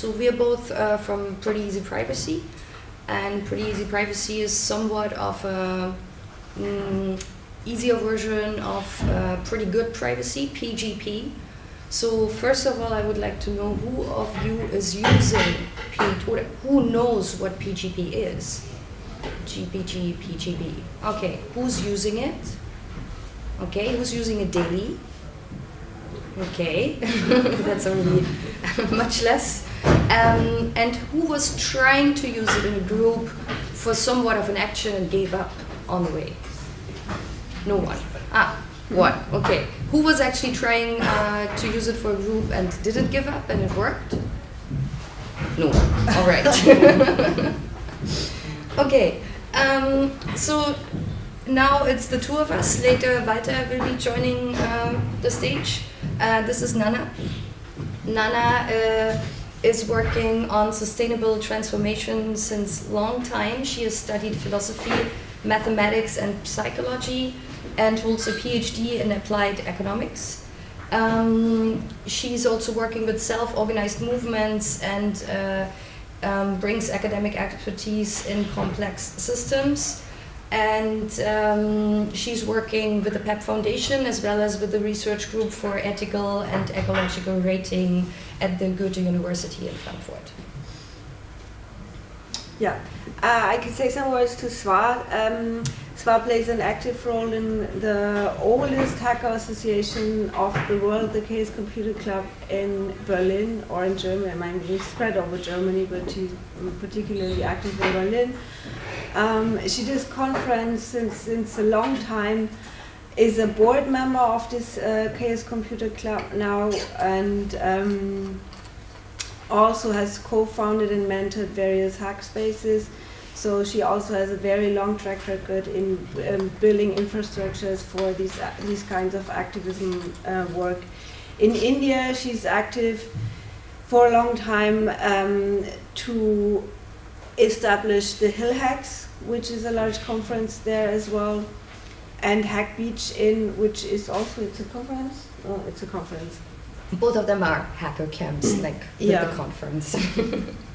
So we are both uh, from Pretty Easy Privacy, and Pretty Easy Privacy is somewhat of a mm, easier version of uh, Pretty Good Privacy, PGP. So first of all, I would like to know who of you is using P who knows what PGP is? GPG, PGP. Okay, who's using it? Okay, who's using it daily? Okay, that's already much less. Um, and who was trying to use it in a group for somewhat of an action and gave up on the way? No one. Ah, what? Okay. Who was actually trying uh, to use it for a group and didn't give up and it worked? No. All right. okay. Um, so now it's the two of us. Later, Walter will be joining uh, the stage. Uh, this is Nana. Nana uh, is working on sustainable transformation since long time. She has studied philosophy, mathematics, and psychology, and holds a PhD in applied economics. Um, she's also working with self-organized movements and uh, um, brings academic expertise in complex systems. And um, she's working with the PEP Foundation as well as with the research group for ethical and ecological rating at the Goethe University in Frankfurt. Yeah, uh, I can say some words to Sva. Um, Sva plays an active role in the oldest hacker association of the world, the Chaos Computer Club in Berlin or in Germany. I mean, we spread over Germany, but she's particularly active in Berlin. Um, she does conference since, since a long time, is a board member of this uh, Chaos Computer Club now, and um, also has co-founded and mentored various hack spaces. So she also has a very long track record in um, building infrastructures for these, uh, these kinds of activism uh, work. In India, she's active for a long time um, to establish the Hill Hacks, which is a large conference there as well, and Hack Beach in, which is also, it's a conference? Oh, it's a conference. Both of them are hacker camps, like yeah. the conference.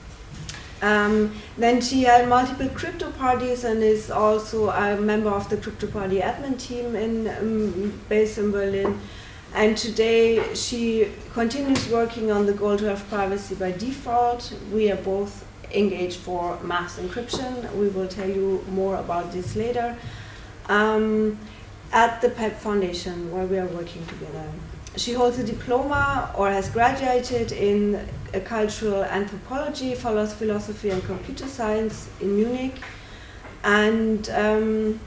Um, then she had multiple crypto parties and is also a member of the crypto party admin team in um, based in Berlin. And today she continues working on the goal to have privacy by default. We are both engaged for mass encryption. We will tell you more about this later. Um, at the PEP Foundation, where we are working together. She holds a diploma or has graduated in cultural anthropology, follows philosophy and computer science in Munich. And um,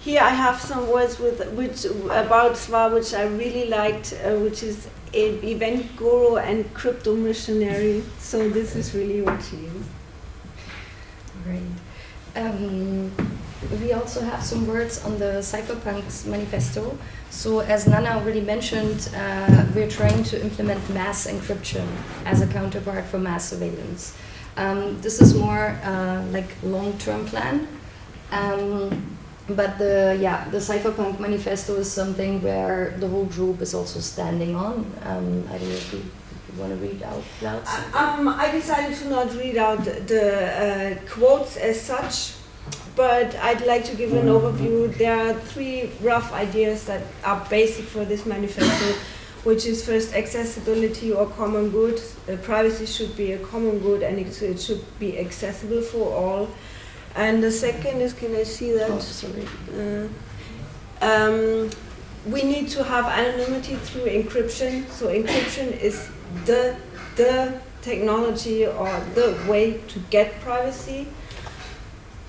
here I have some words with which about Sva which I really liked, uh, which is event guru and crypto missionary. So this is really what she is. Great. Um, we also have some words on the Cypherpunks manifesto. So as Nana already mentioned, uh, we're trying to implement mass encryption as a counterpart for mass surveillance. Um, this is more uh, like long-term plan. Um, but the yeah the cypherpunk manifesto is something where the whole group is also standing on. Um, I don't know if you, want to read out loud. Um, I decided to not read out the uh, quotes as such but I'd like to give an overview. There are three rough ideas that are basic for this manifesto, which is first accessibility or common good. Uh, privacy should be a common good and it, it, should be accessible for all. And the second is, can I see that? Oh, sorry. Uh, um, we need to have anonymity through encryption. So encryption is the, the technology or the way to get privacy.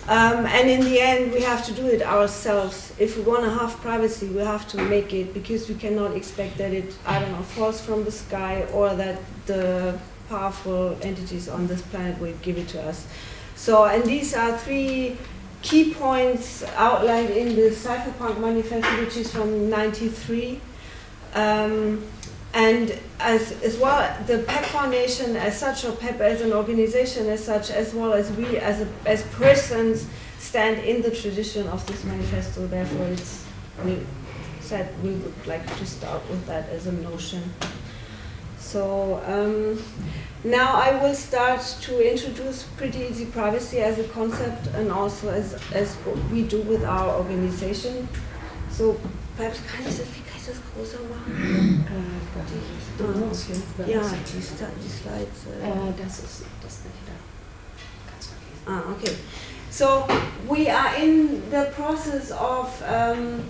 Um, and in the end, we have to do it ourselves. If we want to have privacy, we have to make it because we cannot expect that it, I don't know, falls from the sky or that the powerful entities on this planet will give it to us. So, and these are three key points outlined in the Cypherpunk Manifesto, which is from 93. Um, and as, as well, the PEP Foundation as such, or PEP as an organization as such, as well as we as, a, as persons, stand in the tradition of this manifesto. Therefore, it's, we said we would like to start with that as a notion. So um, now I will start to introduce Pretty Easy Privacy as a concept and also as, as what we do with our organization. So perhaps kann ich das, wie kann ich das größer machen? Äh, okay. Ja, die, die Slides. Äh. Äh, das ist das bin da. Ganz vergessen. Ah, okay. So we are in the process of um,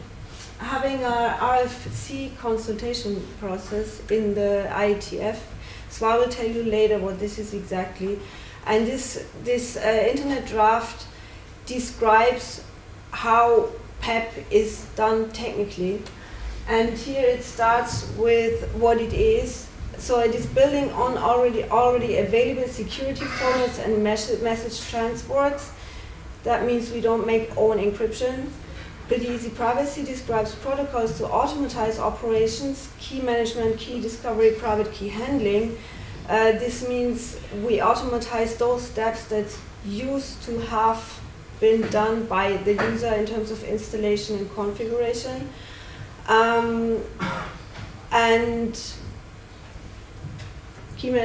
having a RFC consultation process in the IETF. So I will tell you later what this is exactly. And this this uh, internet draft describes how PEP is done technically. And here it starts with what it is. So it is building on already already available security formats and message, message transports. That means we don't make own encryption. Pretty Easy Privacy describes protocols to automatize operations, key management, key discovery, private key handling. Uh, this means we automatize those steps that used to have been done by the user in terms of installation and configuration. Um, and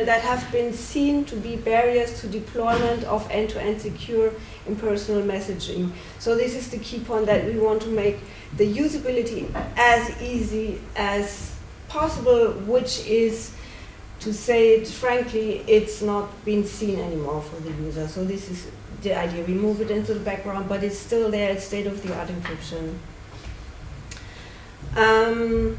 that have been seen to be barriers to deployment of end-to-end secure impersonal messaging. So this is the key point that we want to make the usability as easy as possible, which is to say it frankly, it's not been seen anymore for the user. So this is the idea. We move it into the background, but it's still there. It's state-of-the-art encryption. Um,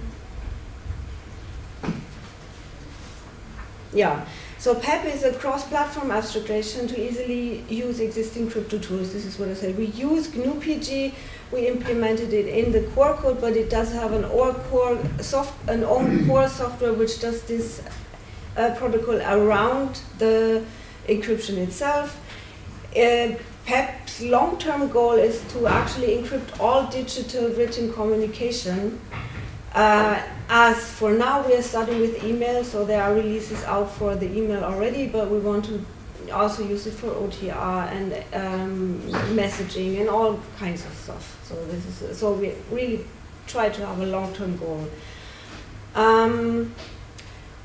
yeah. So PEP is a cross-platform abstraction to easily use existing crypto tools. This is what I said. We use GNU-PG. We implemented it in the core code, but it does have an or core soft, an own core software which does this uh, protocol around the encryption itself. Uh, PEP's long-term goal is to actually encrypt all digital written communication. Uh, as for now, we are starting with email, so there are releases out for the email already, but we want to also use it for OTR and um, messaging and all kinds of stuff. So this is so we really try to have a long-term goal. Um,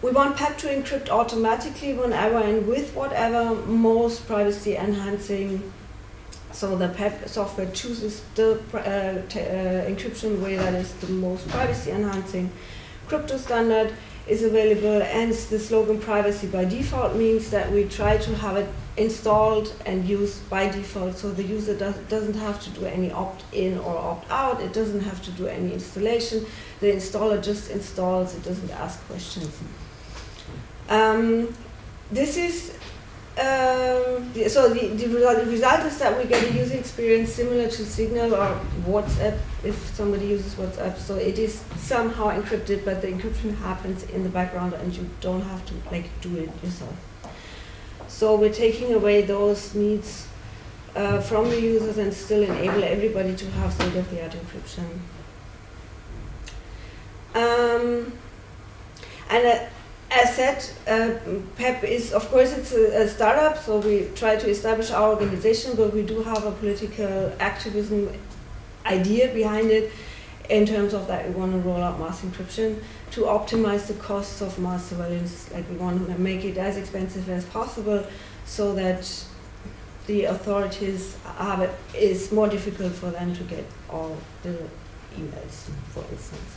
we want PEP to encrypt automatically whenever and with whatever most privacy enhancing. So the PEP software chooses the uh, uh, encryption way that is the most privacy enhancing. Crypto standard is available, and the slogan privacy by default means that we try to have it installed and used by default so the user does, doesn't have to do any opt in or opt out, it doesn't have to do any installation. The installer just installs, it doesn't ask questions. Um, this is um, so the, the, result, is that we get a user experience similar to Signal or WhatsApp if somebody uses WhatsApp. So it is somehow encrypted, but the encryption happens in the background and you don't have to like do it yourself. So we're taking away those needs uh, from the users and still enable everybody to have state-of-the-art encryption. Um, and uh, as said, uh, PEP is, of course, it's a, a, startup, so we try to establish our organization, but we do have a political activism idea behind it in terms of that we want to roll out mass encryption to optimize the costs of mass surveillance. Like we want to make it as expensive as possible so that the authorities have it is more difficult for them to get all the emails, for instance.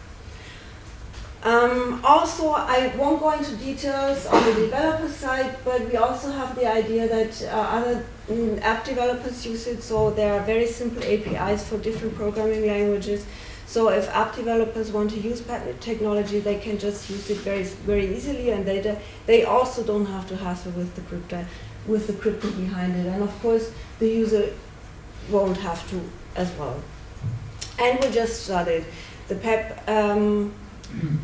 Um, also, I won't go into details on the developer side, but we also have the idea that uh, other mm, app developers use it. So there are very simple APIs for different programming languages. So if app developers want to use patent technology, they can just use it very very easily, and they they also don't have to hassle with the crypto with the crypto behind it. And of course, the user won't have to as well. And we just started the PEP. Um,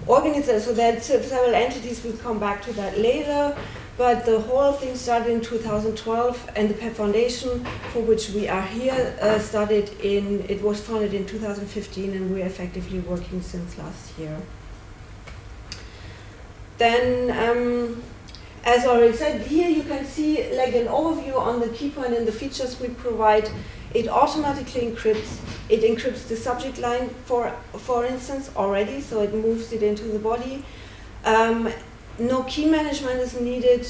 organizers, so that several entities, we'll come back to that later, but the whole thing started in 2012 and the PEP Foundation, for which we are here, uh, started in, it was founded in 2015 and we're effectively working since last year. Then, um, as already said, here you can see like an overview on the key point and the features we provide. It automatically encrypts. It encrypts the subject line, for for instance, already, so it moves it into the body. Um, no key management is needed.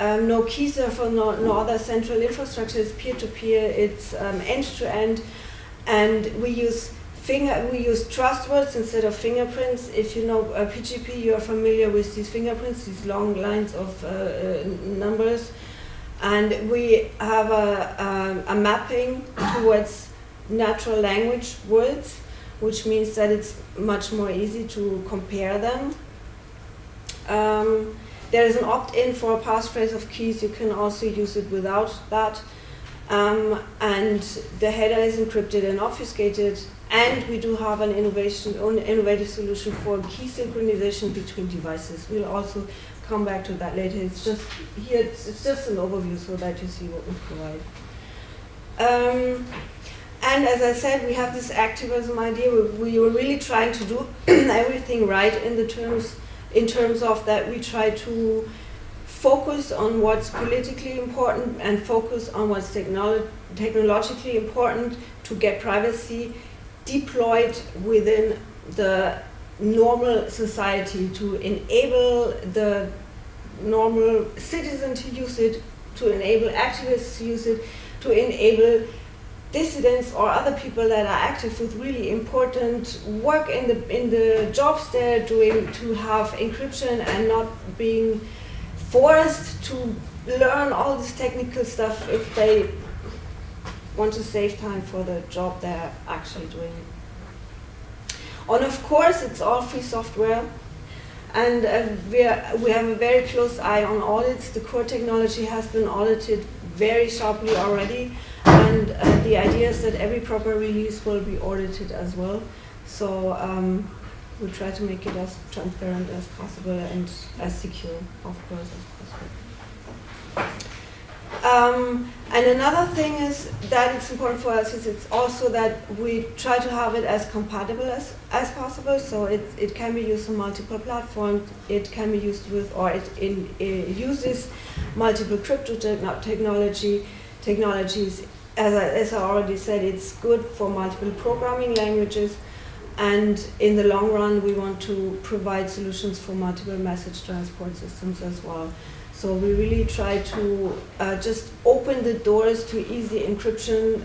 Um, no key server, no, no other central infrastructure. It's peer-to-peer. It's um, end-to-end, and we use finger. We use trust words instead of fingerprints. If you know uh, PGP, you are familiar with these fingerprints, these long lines of uh, uh, numbers, and we have a, um, a mapping towards natural language words, which means that it's much more easy to compare them. Um, there is an opt-in for a passphrase of keys. You can also use it without that. Um, and the header is encrypted and obfuscated. And we do have an innovation, an innovative solution for key synchronization between devices. We'll also come back to that later. It's just here. It's, it's just an overview so that you see what we provide. Um, and as I said, we have this activism idea. We, we were really trying to do everything right in the terms, in terms of that we try to focus on what's politically important and focus on what's technolo technologically important to get privacy deployed within the normal society to enable the normal citizen to use it, to enable activists to use it, to enable dissidents or other people that are active with really important work in the in the jobs they're doing to have encryption and not being forced to learn all this technical stuff if they want to save time for the job they're actually doing. And of course, it's all free software. And uh, we, are, we have a very close eye on audits. The core technology has been audited very sharply already. And uh, the idea is that every proper release will be audited as well. So um, we try to make it as transparent as possible and as secure, of course, as possible. Um, and another thing is that it's important for us is it's also that we try to have it as compatible as, as possible. So it, it can be used on multiple platforms. It can be used with, or it, in, it uses multiple crypto technology technologies. As I, as I already said, it's good for multiple programming languages. And in the long run, we want to provide solutions for multiple message transport systems as well. So we really try to uh, just open the doors to easy encryption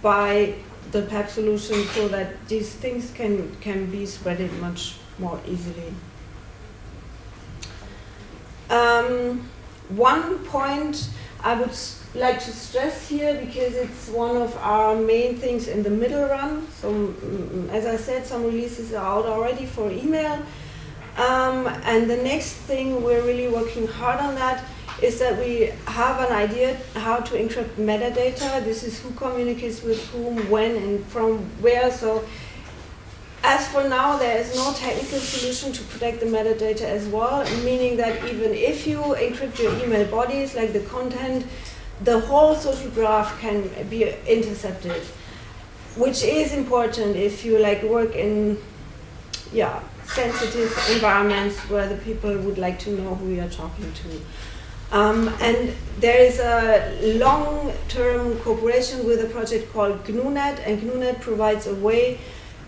by the PEP solution so that these things can, can be spreaded much more easily. Um, one point I would like to stress here because it's one of our main things in the middle run. So mm, as I said, some releases are out already for email. Um, and the next thing we're really working hard on that is that we have an idea how to encrypt metadata. This is who communicates with whom, when, and from where. So as for now, there is no technical solution to protect the metadata as well, meaning that even if you encrypt your email bodies, like the content, the whole social graph can be intercepted, which is important if you like work in, yeah, sensitive environments where the people would like to know who you're talking to. Um, and there is a long-term cooperation with a project called GNUnet, and GNUnet provides a way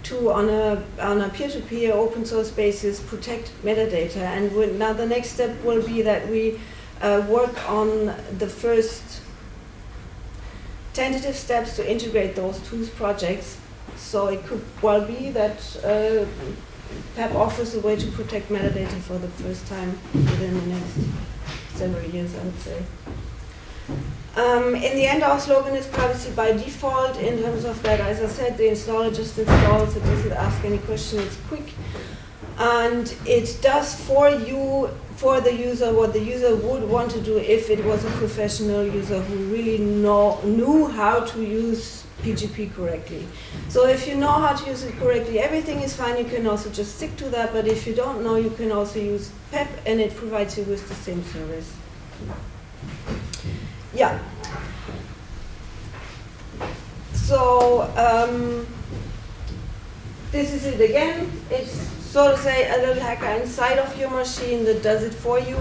to, on a on a peer-to-peer open source basis, protect metadata. And we, now the next step will be that we uh, work on the first tentative steps to integrate those two projects. So it could well be that uh, PEP offers a way to protect metadata for the first time within the next several years, I would say. Um, in the end, our slogan is privacy by default in terms of that, as I said, the installer just installs, it doesn't ask any question, it's quick. And it does for you, for the user, what the user would want to do if it was a professional user who really know, knew how to use PGP correctly. So if you know how to use it correctly, everything is fine. You can also just stick to that. But if you don't know, you can also use PEP, and it provides you with the same service. Yeah. So um, this is it again. It's so to say a little hacker inside of your machine that does it for you,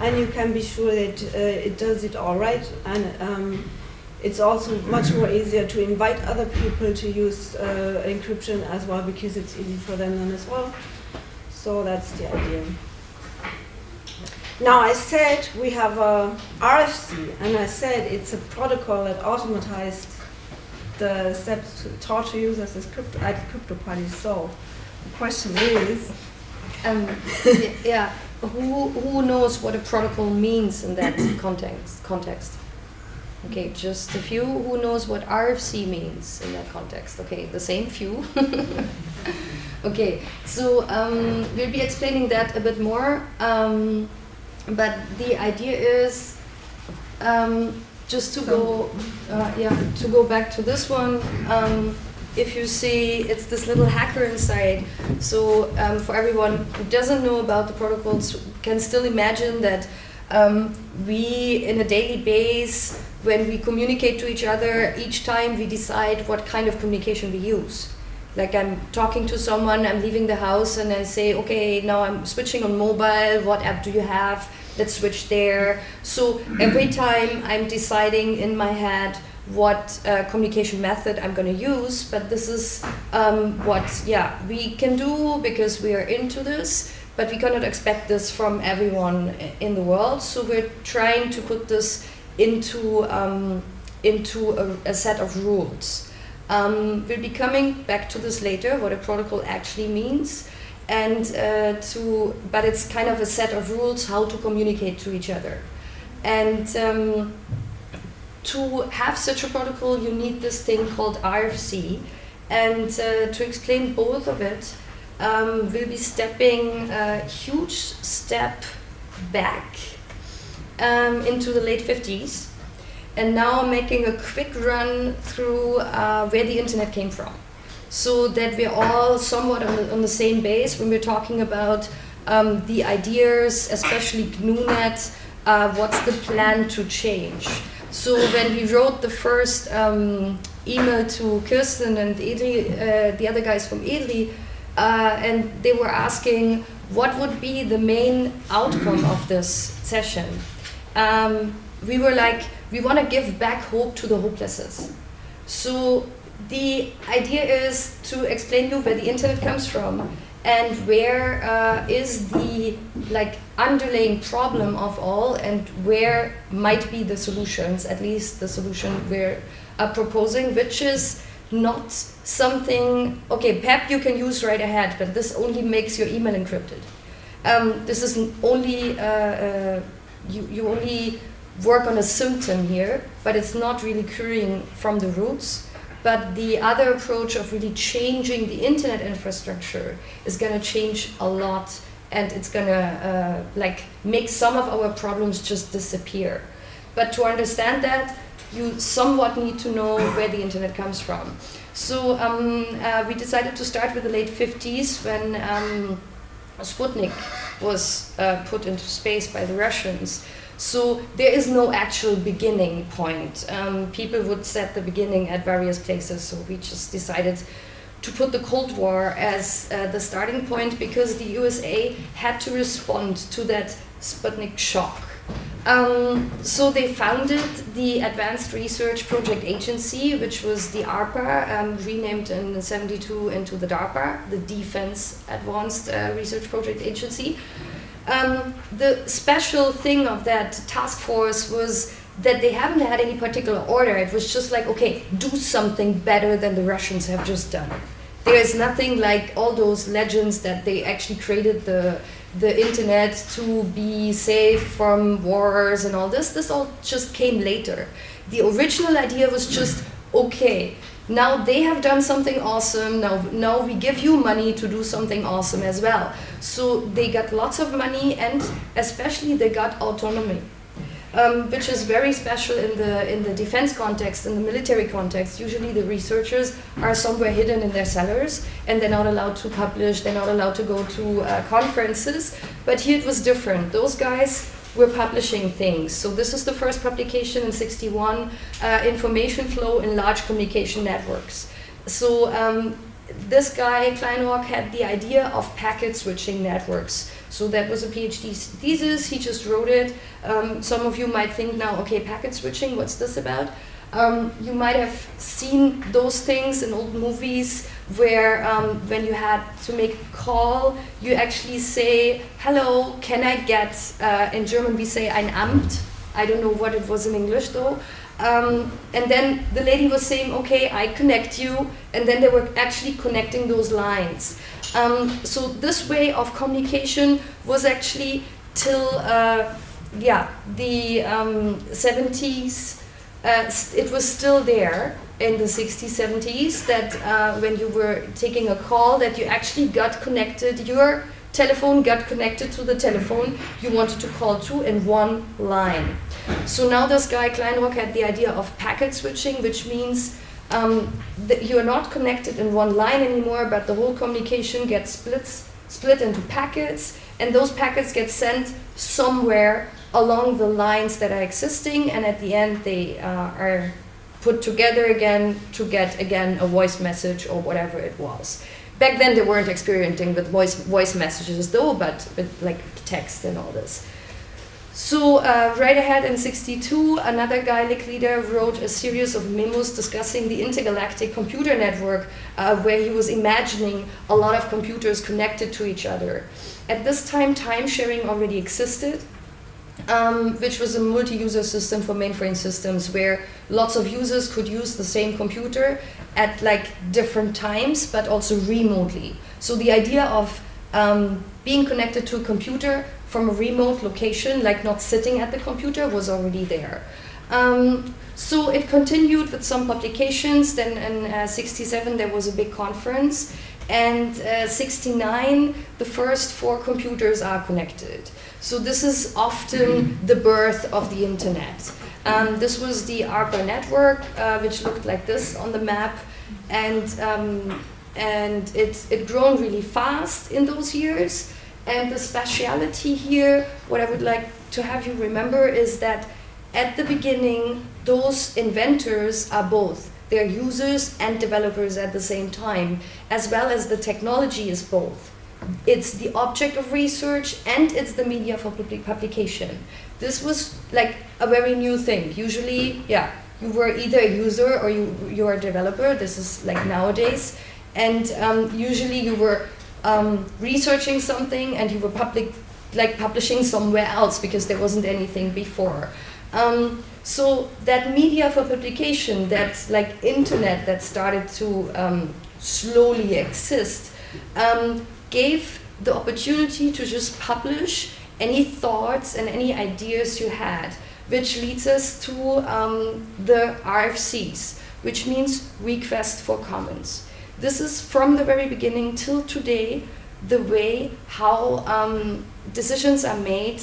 and you can be sure that uh, it does it all right. And um, it's also much more easier to invite other people to use uh, encryption as well because it's easy for them then as well. So that's the idea. Now I said we have a RFC, and I said it's a protocol that automatized the steps to torture users as crypto, at crypto parties. So the question is, Um, yeah, who, who knows what a protocol means in that context? Context. Okay, just a few. Who knows what RFC means in that context? Okay, the same few. okay, so um, we'll be explaining that a bit more. Um, but the idea is um, just to go, uh, yeah, to go back to this one. Um, if you see, it's this little hacker inside. So um, for everyone who doesn't know about the protocols, can still imagine that um, we, in a daily base, when we communicate to each other, each time we decide what kind of communication we use. Like I'm talking to someone, I'm leaving the house, and I say, okay, now I'm switching on mobile. What app do you have? Let's switch there. So every time I'm deciding in my head what uh, communication method I'm going to use, but this is um, what, yeah, we can do because we are into this, but we cannot expect this from everyone in the world. So we're trying to put this into um, into a, a set of rules. Um, we'll be coming back to this later, what a protocol actually means, and uh, to, but it's kind of a set of rules how to communicate to each other, and. Um, to have such a protocol, you need this thing called RFC. And uh, to explain both of it, um, we'll be stepping a huge step back um, into the late 50s. And now I'm making a quick run through uh, where the internet came from. So that we're all somewhat on the, on the same base when we're talking about um, the ideas, especially GNUnet, uh, what's the plan to change. So when we wrote the first um, email to Kirsten and EDRi, uh, the other guys from EDRi, uh, and they were asking what would be the main outcome of this session. Um, we were like, we want to give back hope to the hopelesses. So the idea is to explain you where the internet comes from and where uh, is the like underlying problem of all and where might be the solutions at least the solution we're uh, proposing which is not something okay pep you can use right ahead but this only makes your email encrypted um, this is only uh, uh, you, you only work on a symptom here but it's not really curing from the roots but the other approach of really changing the internet infrastructure is going to change a lot and it's going to uh, like make some of our problems just disappear. But to understand that, you somewhat need to know where the internet comes from. So um, uh, we decided to start with the late 50s when um, Sputnik was uh, put into space by the Russians. So there is no actual beginning point. Um, people would set the beginning at various places, so we just decided to put the Cold War as uh, the starting point because the USA had to respond to that Sputnik shock. Um, so they founded the Advanced Research Project Agency, which was the ARPA, um, renamed in 72 into the DARPA, the Defense Advanced uh, Research Project Agency. Um, the special thing of that task force was that they haven't had any particular order. It was just like, okay, do something better than the Russians have just done. There is nothing like all those legends that they actually created the the internet to be safe from wars and all this. This all just came later. The original idea was just okay. Now they have done something awesome. Now, now we give you money to do something awesome as well. So they got lots of money, and especially they got autonomy um, which is very special in the in the defense context, in the military context. Usually, the researchers are somewhere hidden in their cellars, and they're not allowed to publish. They're not allowed to go to uh, conferences. But here it was different. Those guys were publishing things. So this is the first publication in '61, uh, information flow in large communication networks. So um, this guy Kleinrock had the idea of packet switching networks. So that was a PhD thesis. He just wrote it. Um, some of you might think now, okay, packet switching, what's this about? Um, you might have seen those things in old movies where um, when you had to make a call, you actually say, hello, can I get, uh, in German we say ein Amt. I don't know what it was in English though. Um, and then the lady was saying, okay, I connect you. And then they were actually connecting those lines. Um, so this way of communication was actually till uh, yeah the um, 70s. Uh, it was still there in the 60s, 70s that uh, when you were taking a call that you actually got connected, your telephone got connected to the telephone you wanted to call to in one line. So now this guy Kleinrock had the idea of packet switching, which means um, you are not connected in one line anymore, but the whole communication gets split, split into packets, and those packets get sent somewhere along the lines that are existing, and at the end they uh, are put together again to get again a voice message or whatever it was. Back then they weren't experimenting with voice voice messages though, but with like text and all this. So uh, right ahead in 62, another Licklider wrote a series of memos discussing the intergalactic computer network uh, where he was imagining a lot of computers connected to each other. At this time, time sharing already existed, um, which was a multi-user system for mainframe systems where lots of users could use the same computer at like different times, but also remotely. So the idea of um, being connected to a computer from a remote location, like not sitting at the computer, was already there. Um, so it continued with some publications. Then in uh, 67 there was a big conference, and uh, 69 the first four computers are connected. So this is often the birth of the internet. Um, this was the ARPA network, uh, which looked like this on the map, and um, and it it grown really fast in those years. And the speciality here, what I would like to have you remember is that at the beginning, those inventors are both. They're users and developers at the same time, as well as the technology is both. It's the object of research and it's the media for public publication. This was like a very new thing. Usually, yeah, you were either a user or you, you're a developer. This is like nowadays. And um, usually you were um, researching something and you were public, like publishing somewhere else because there wasn't anything before. Um, so that media for publication, that like internet that started to um, slowly exist, um, gave the opportunity to just publish any thoughts and any ideas you had, which leads us to um, the RFCs, which means request for comments. This is from the very beginning till today the way how um, decisions are made,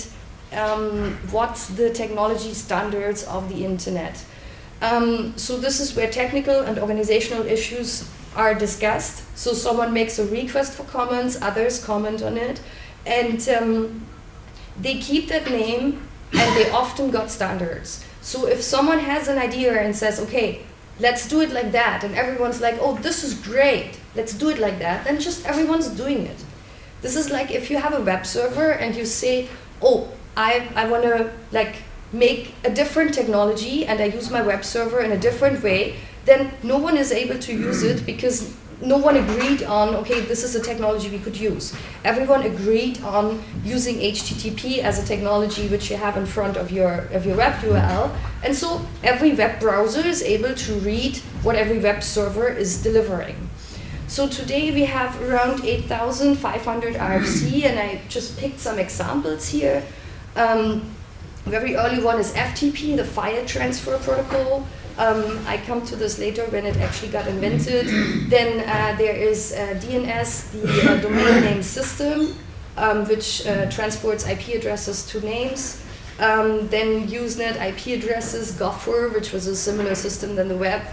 um, what's the technology standards of the internet. Um, so this is where technical and organizational issues are discussed. So someone makes a request for comments, others comment on it, and um, they keep that name and they often got standards. So if someone has an idea and says, okay, let's do it like that, and everyone's like, oh, this is great, let's do it like that, then just everyone's doing it. This is like if you have a web server and you say, oh, I, I want to like make a different technology and I use my web server in a different way, then no one is able to use it because no one agreed on, okay, this is a technology we could use. Everyone agreed on using HTTP as a technology which you have in front of your, of your web URL. And so every web browser is able to read what every web server is delivering. So today we have around 8,500 RFC, and I just picked some examples here. Um, very early one is FTP, the file transfer protocol. Um, I come to this later when it actually got invented. then uh, there is uh, DNS, the uh, domain name system, um, which uh, transports IP addresses to names. Um, then Usenet IP addresses, Gopher, which was a similar system than the web.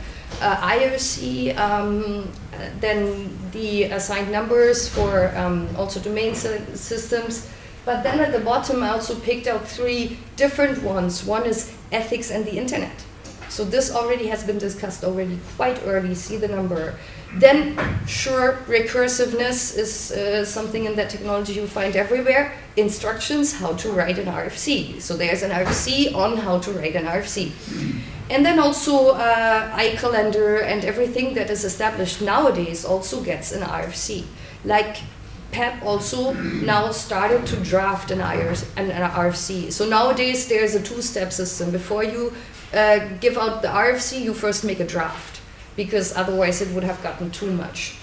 Uh, IRC, um, then the assigned numbers for um, also domain systems. But then at the bottom, I also picked out three different ones. One is ethics and the internet. So this already has been discussed already quite early, see the number. Then, sure, recursiveness is uh, something in that technology you find everywhere. Instructions how to write an RFC. So there's an RFC on how to write an RFC. And then also uh, iCalendar and everything that is established nowadays also gets an RFC. Like PEP also now started to draft an, IRC, an, an RFC. So nowadays there's a two-step system. Before you uh, give out the RFC, you first make a draft because otherwise it would have gotten too much.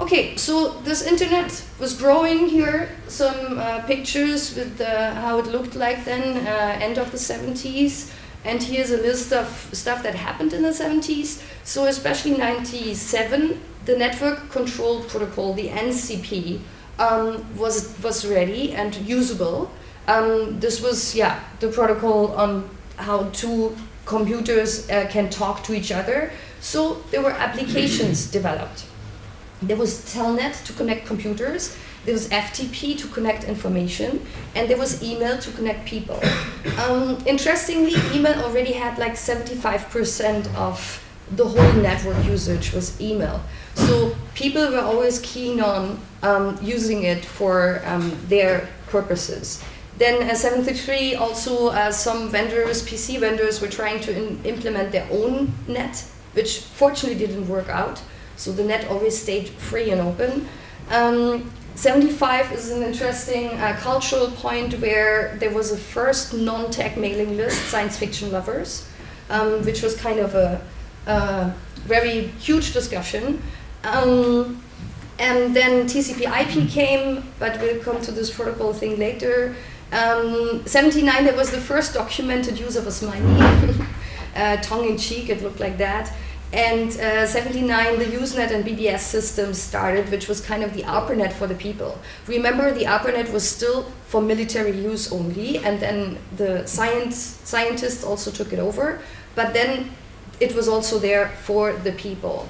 Okay, so this internet was growing here. Some uh, pictures with how it looked like then, uh, end of the 70s. And here's a list of stuff that happened in the 70s. So especially 97, the network control protocol, the NCP, um, was, was ready and usable. Um, this was, yeah, the protocol on how two computers uh, can talk to each other. So there were applications developed. There was Telnet to connect computers, there was FTP to connect information, and there was email to connect people. Um, interestingly, email already had like 75% of the whole network usage was email. So people were always keen on um, using it for um, their purposes. Then uh, 73 also uh, some vendors, PC vendors were trying to implement their own net, which fortunately didn't work out. So the net always stayed free and open. Um, 75 is an interesting uh, cultural point where there was a first non-tech mailing list, Science Fiction Lovers, um, which was kind of a, a very huge discussion. Um, and then TCP IP came, but we'll come to this protocol thing later. Um, 79, there was the first documented use of smiley, uh, tongue in cheek, it looked like that. And uh, 79, the Usenet and BBS system started, which was kind of the ARPANET for the people. Remember, the ARPANET was still for military use only, and then the science scientists also took it over. But then it was also there for the people.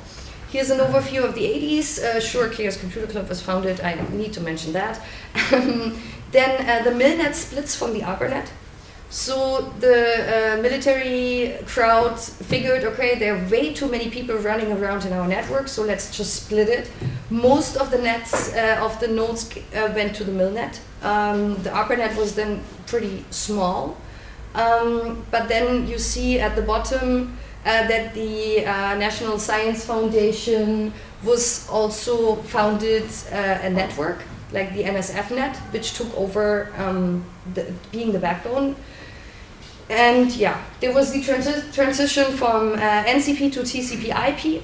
Here's an overview of the 80s. Uh, sure, Chaos Computer Club was founded. I need to mention that. then uh, the Milnet splits from the ARPANET. So the uh, military crowd figured, okay, there are way too many people running around in our network, so let's just split it. Most of the nets uh, of the nodes went to the MilNet. Um, the ARPANET was then pretty small. Um, but then you see at the bottom that the uh, National Science Foundation was also founded uh, a network, like the NSFNet, which took over um, the, being the backbone and yeah, there was the transi transition from uh, NCP to TCP IP.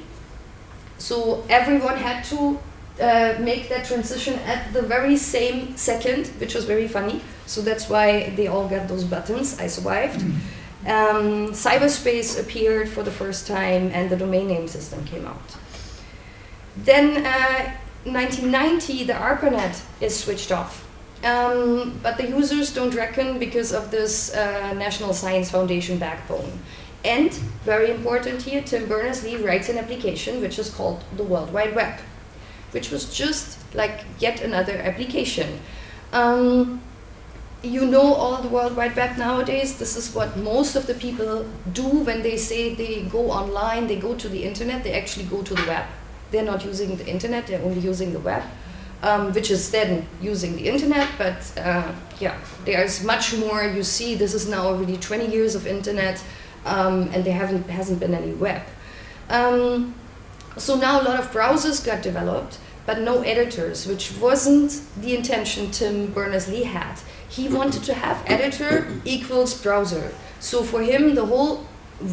So everyone had to uh, make that transition at the very same second, which was very funny. So that's why they all got those buttons. I survived. Um, cyberspace appeared for the first time and the domain name system came out. Then uh, 1990, the ARPANET is switched off um, but the users don't reckon because of this uh, National Science Foundation backbone. And, very important here, Tim Berners-Lee writes an application which is called the World Wide Web, which was just like yet another application. Um, you know all the World Wide Web nowadays. This is what most of the people do when they say they go online, they go to the internet, they actually go to the web. They're not using the internet, they're only using the web um, which is then using the internet, but uh, yeah, there's much more. You see, this is now already 20 years of internet, um, and there haven't hasn't been any web. Um, so now a lot of browsers got developed, but no editors, which wasn't the intention Tim Berners-Lee had. He wanted to have editor equals browser. So for him, the whole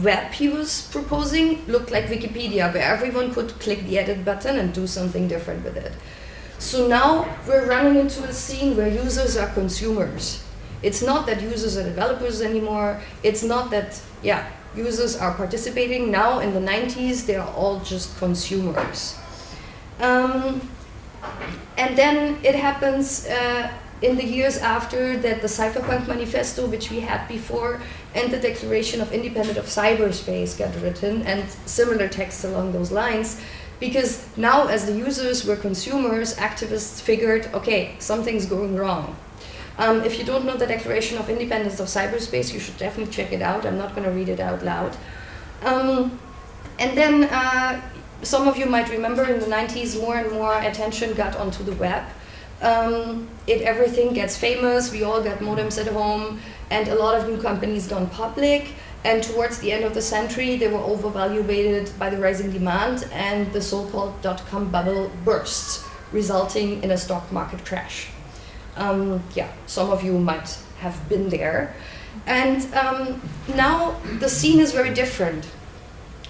web he was proposing looked like Wikipedia, where everyone could click the edit button and do something different with it. So now we're running into a scene where users are consumers. It's not that users are developers anymore. It's not that, yeah, users are participating. Now in the 90s, they are all just consumers. Um, and then it happens uh, in the years after that the Cypherpunk Manifesto, which we had before, and the Declaration of Independence of Cyberspace got written, and similar texts along those lines. Because now as the users were consumers, activists figured, okay, something's going wrong. Um, if you don't know the Declaration of Independence of Cyberspace, you should definitely check it out. I'm not going to read it out loud. Um, and then uh, some of you might remember in the 90s, more and more attention got onto the web. Um, it everything gets famous. We all got modems at home, and a lot of new companies gone public. And towards the end of the century, they were overvaluated by the rising demand, and the so-called dot-com bubble burst, resulting in a stock market crash. Um, yeah, some of you might have been there. And um, now the scene is very different.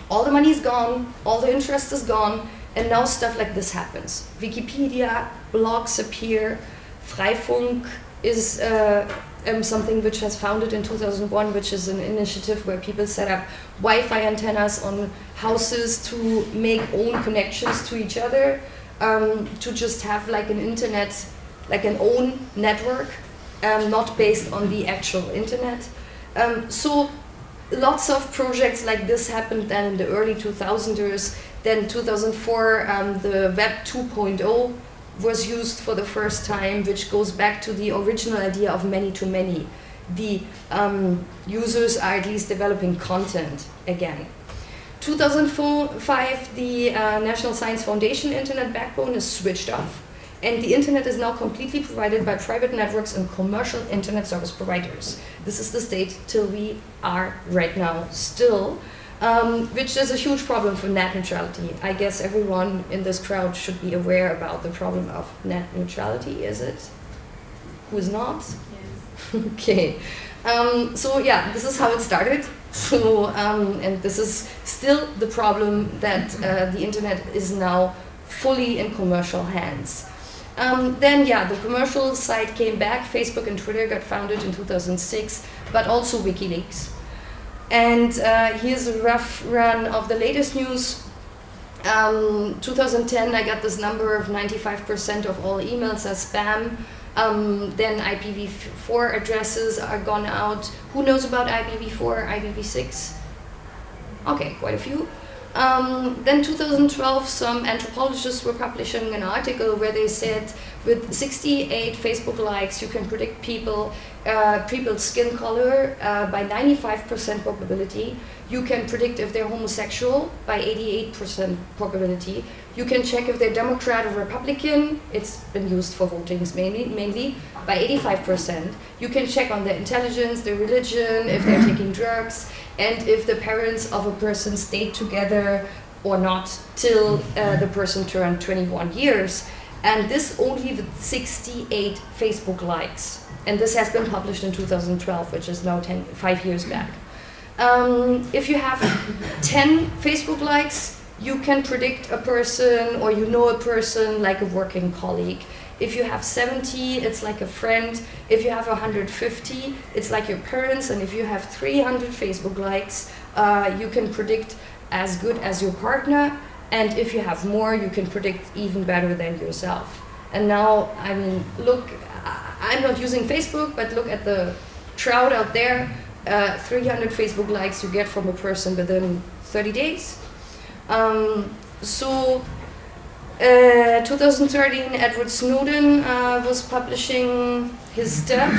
All the money is gone, all the interest is gone, and now stuff like this happens. Wikipedia, blogs appear, Freifunk is uh, um, something which was founded in 2001, which is an initiative where people set up Wi-Fi antennas on houses to make own connections to each other, um, to just have like an internet, like an own network, um, not based on the actual internet. Um, so lots of projects like this happened then in the early 2000s. Then 2004, um, the Web 2.0 was used for the first time, which goes back to the original idea of many-to-many. -many. The um, users are at least developing content again. 2005, the uh, National Science Foundation Internet backbone is switched off, and the internet is now completely provided by private networks and commercial internet service providers. This is the state till we are right now still um, which is a huge problem for net neutrality. I guess everyone in this crowd should be aware about the problem of net neutrality, is it? Who is not? Yes. okay. Um, so yeah, this is how it started. So, um, and this is still the problem that uh, the internet is now fully in commercial hands. Um, then yeah, the commercial side came back. Facebook and Twitter got founded in 2006, but also WikiLeaks. And uh, here's a rough run of the latest news. Um, 2010, I got this number of 95% of all emails are spam. Um, then IPv4 addresses are gone out. Who knows about IPv4, IPv6? Okay, quite a few. Um, then 2012, some anthropologists were publishing an article where they said with 68 Facebook likes, you can predict people, uh, people's skin color uh, by 95% probability. You can predict if they're homosexual by 88% probability. You can check if they're Democrat or Republican. It's been used for votings mainly, mainly by 85%. You can check on their intelligence, their religion, if they're taking drugs, and if the parents of a person stayed together or not till uh, the person turned 21 years. And this only with 68 Facebook likes. And this has been published in 2012, which is now 10, five years back. Um, if you have 10 Facebook likes, you can predict a person or you know a person like a working colleague. If you have 70, it's like a friend. If you have 150, it's like your parents. And if you have 300 Facebook likes, uh, you can predict as good as your partner. And if you have more, you can predict even better than yourself. And now, I mean, look, I'm not using Facebook, but look at the crowd out there. Uh, 300 Facebook likes you get from a person within 30 days. Um, so, uh, 2013, Edward Snowden uh, was publishing his stuff,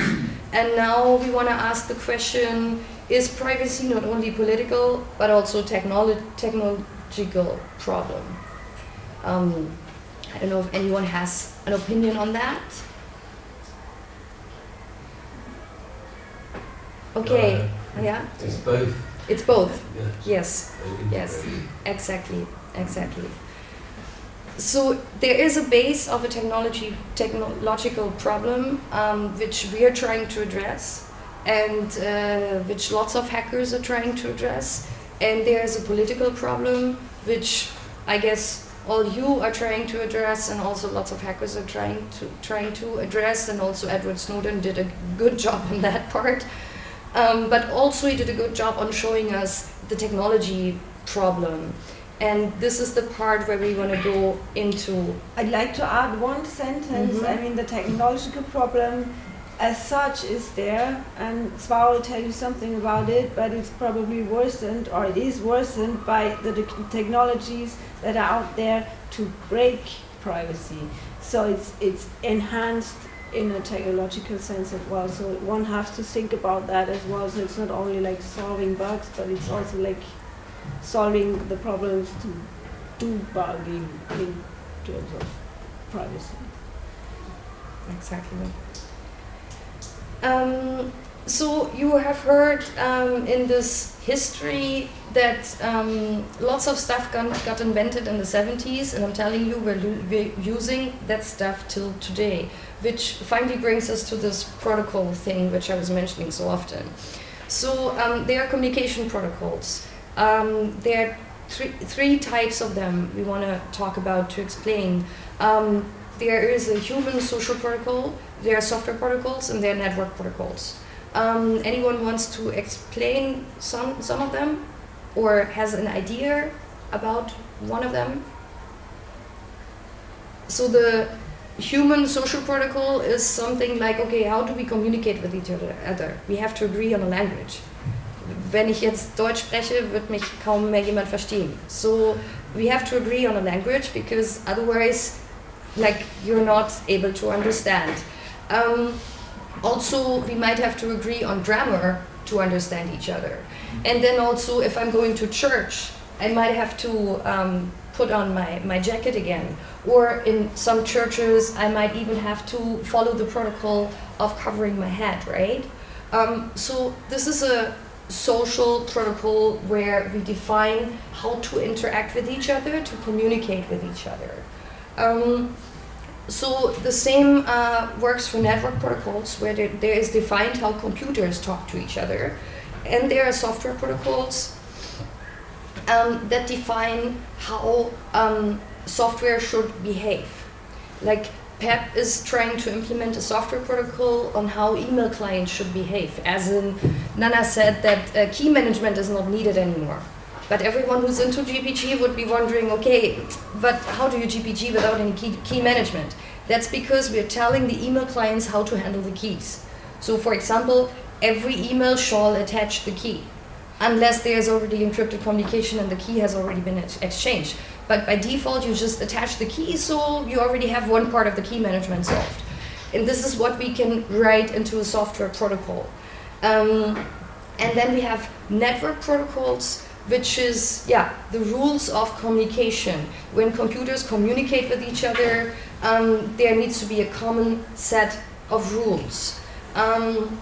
and now we want to ask the question, is privacy not only political, but also technolo technological problem? Um, I don't know if anyone has an opinion on that. Okay, uh, yeah? It's both. It's both. Yes. Yes, yes, exactly, exactly. So there is a base of a technology technological problem um, which we are trying to address, and uh, which lots of hackers are trying to address. And there is a political problem which I guess all you are trying to address, and also lots of hackers are trying to trying to address. And also Edward Snowden did a good job on that part. Um, but also he did a good job on showing us the technology problem. And this is the part where we want to go into. I'd like to add one sentence. Mm -hmm. I mean, the technological problem as such is there, and Svar will tell you something about it, but it's probably worsened, or it is worsened by the technologies that are out there to break privacy. So it's, it's enhanced in a technological sense as well. So one has to think about that as well. So it's not only like solving bugs, but it's also like solving the problems to do bugging in terms of privacy. Exactly. Um, so you have heard um, in this history that um, lots of stuff got, got invented in the 70s, and I'm telling you, we're, we're using that stuff till today, which finally brings us to this protocol thing, which I was mentioning so often. So um, there are communication protocols. Um, there are three, three types of them we want to talk about to explain. Um, there is a human social protocol, there are software protocols, and there are network protocols. Um, anyone wants to explain some, some of them or has an idea about one of them? So the human social protocol is something like, okay, how do we communicate with each other? We have to agree on a language. Wenn ich jetzt Deutsch spreche, wird mich kaum mehr jemand verstehen. So we have to agree on a language because otherwise, like, you're not able to understand. Um, also, we might have to agree on grammar to understand each other. And then also, if I'm going to church, I might have to um, put on my, my jacket again. Or in some churches, I might even have to follow the protocol of covering my head, right? Um, so this is a social protocol where we define how to interact with each other, to communicate with each other. Um, so the same uh, works for network protocols where there, there is defined how computers talk to each other. And there are software protocols um, that define how um, software should behave. Like PEP is trying to implement a software protocol on how email clients should behave. As in, Nana said that uh, key management is not needed anymore. But everyone who's into GPG would be wondering, okay, but how do you GPG without any key, key management? That's because we're telling the email clients how to handle the keys. So for example, every email shall attach the key, unless there's already encrypted communication and the key has already been ex exchanged. But by default, you just attach the key, so you already have one part of the key management solved. And this is what we can write into a software protocol. Um, and then we have network protocols, which is, yeah, the rules of communication. When computers communicate with each other, um, there needs to be a common set of rules. Um,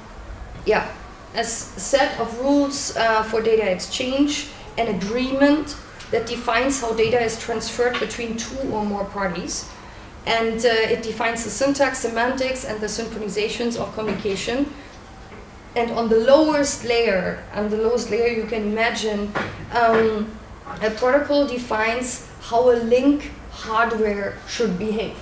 yeah, a set of rules uh, for data exchange, an agreement that defines how data is transferred between two or more parties. And uh, it defines the syntax, semantics, and the synchronizations of communication and on the lowest layer, on the lowest layer you can imagine, um, a protocol defines how a link hardware should behave.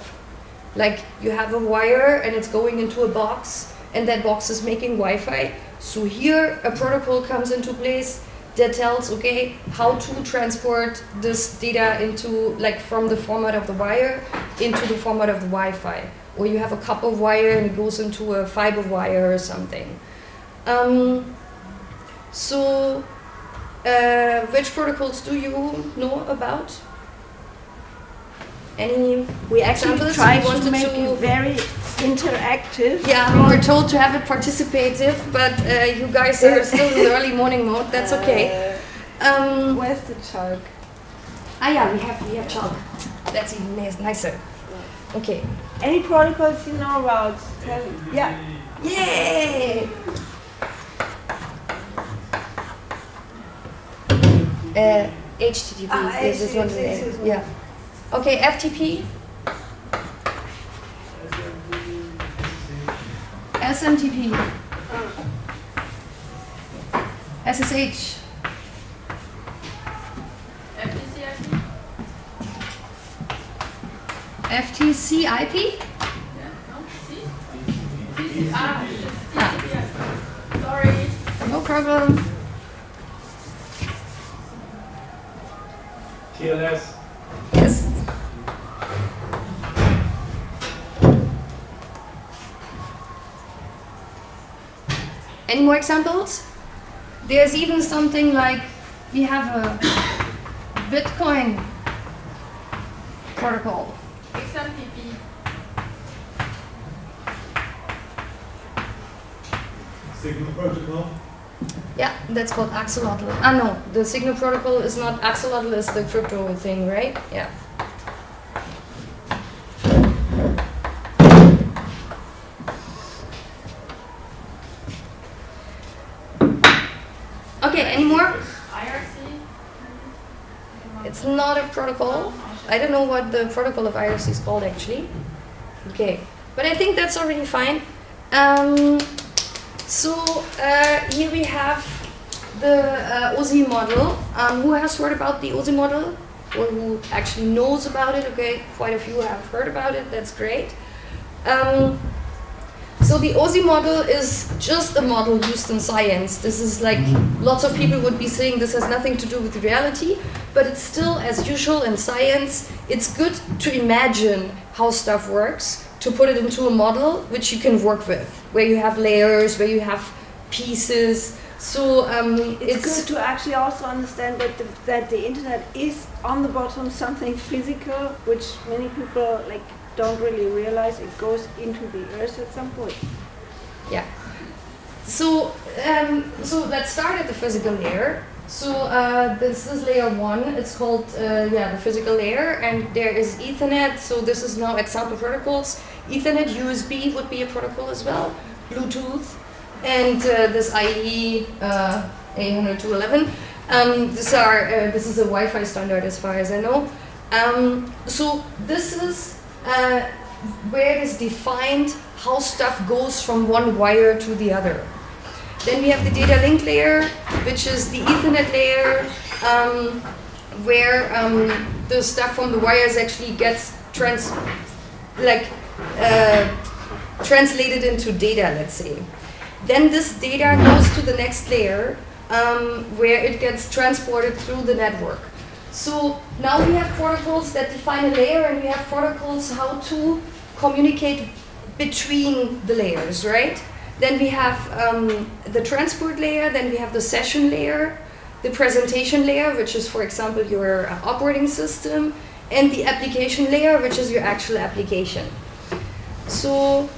Like you have a wire and it's going into a box and that box is making Wi-Fi. So here a protocol comes into place that tells, okay, how to transport this data into, like from the format of the wire into the format of the Wi-Fi. Or you have a copper wire and it goes into a fiber wire or something. Um, so, uh, which protocols do you know about? Any we actually examples? try We wanted to make to- it very interactive. Yeah, we were told to have it participative, but uh, you guys are still in the early morning mode. That's okay. Uh, Um, where's the chalk? ah, yeah, we have we have chalk. That's even nicer. Okay. Any protocols you know about? Yeah. Yay! Uh, HTTP. Ah, is HTTP, this is one. Yeah. Okay, FTP. SMTP. SSH. FTC IP? Ah, Sorry. no problem. TLS. Yes. Any more examples? There's even something like we have a Bitcoin protocol. XMPP. Signal protocol? Yeah, that's called Axolotl. Ah no, the signal protocol is not Axolotl, it's the crypto thing, right? Yeah. Protocol. I don't know what the protocol of IRC is called actually. Okay, but I think that's already fine. Um, so uh, here we have the uh, OSI model. Um, who has heard about the OSI model? Or who actually knows about it? Okay, quite a few have heard about it. That's great. Um, so the OSI model is just a model used in science. This is like lots of people would be saying this has nothing to do with reality, but it's still, as usual in science, it's good to imagine how stuff works, to put it into a model which you can work with, where you have layers, where you have pieces. So um, It's, good to actually also understand that the, that the internet is on the bottom something physical, which many people like don't really realize. It goes into the earth at some point. Yeah. So, um, so let's start at the physical layer. So uh, this is layer one. It's called uh, yeah the physical layer, and there is Ethernet. So this is now example protocols. Ethernet, USB would be a protocol as well. Bluetooth, and uh, this IE uh, 802.11. Um, these are uh, this is a Wi-Fi standard as far as I know. Um, so this is uh, where it is defined how stuff goes from one wire to the other. Then we have the data link layer, which is the Ethernet layer, um, where um, the stuff from the wires actually gets trans, like uh, translated into data, let's say. Then this data goes to the next layer, um, where it gets transported through the network. So now we have protocols that define a layer, and we have protocols how to communicate between the layers, right? Then we have um, the transport layer, then we have the session layer, the presentation layer, which is, for example, your uh, operating system, and the application layer, which is your actual application. So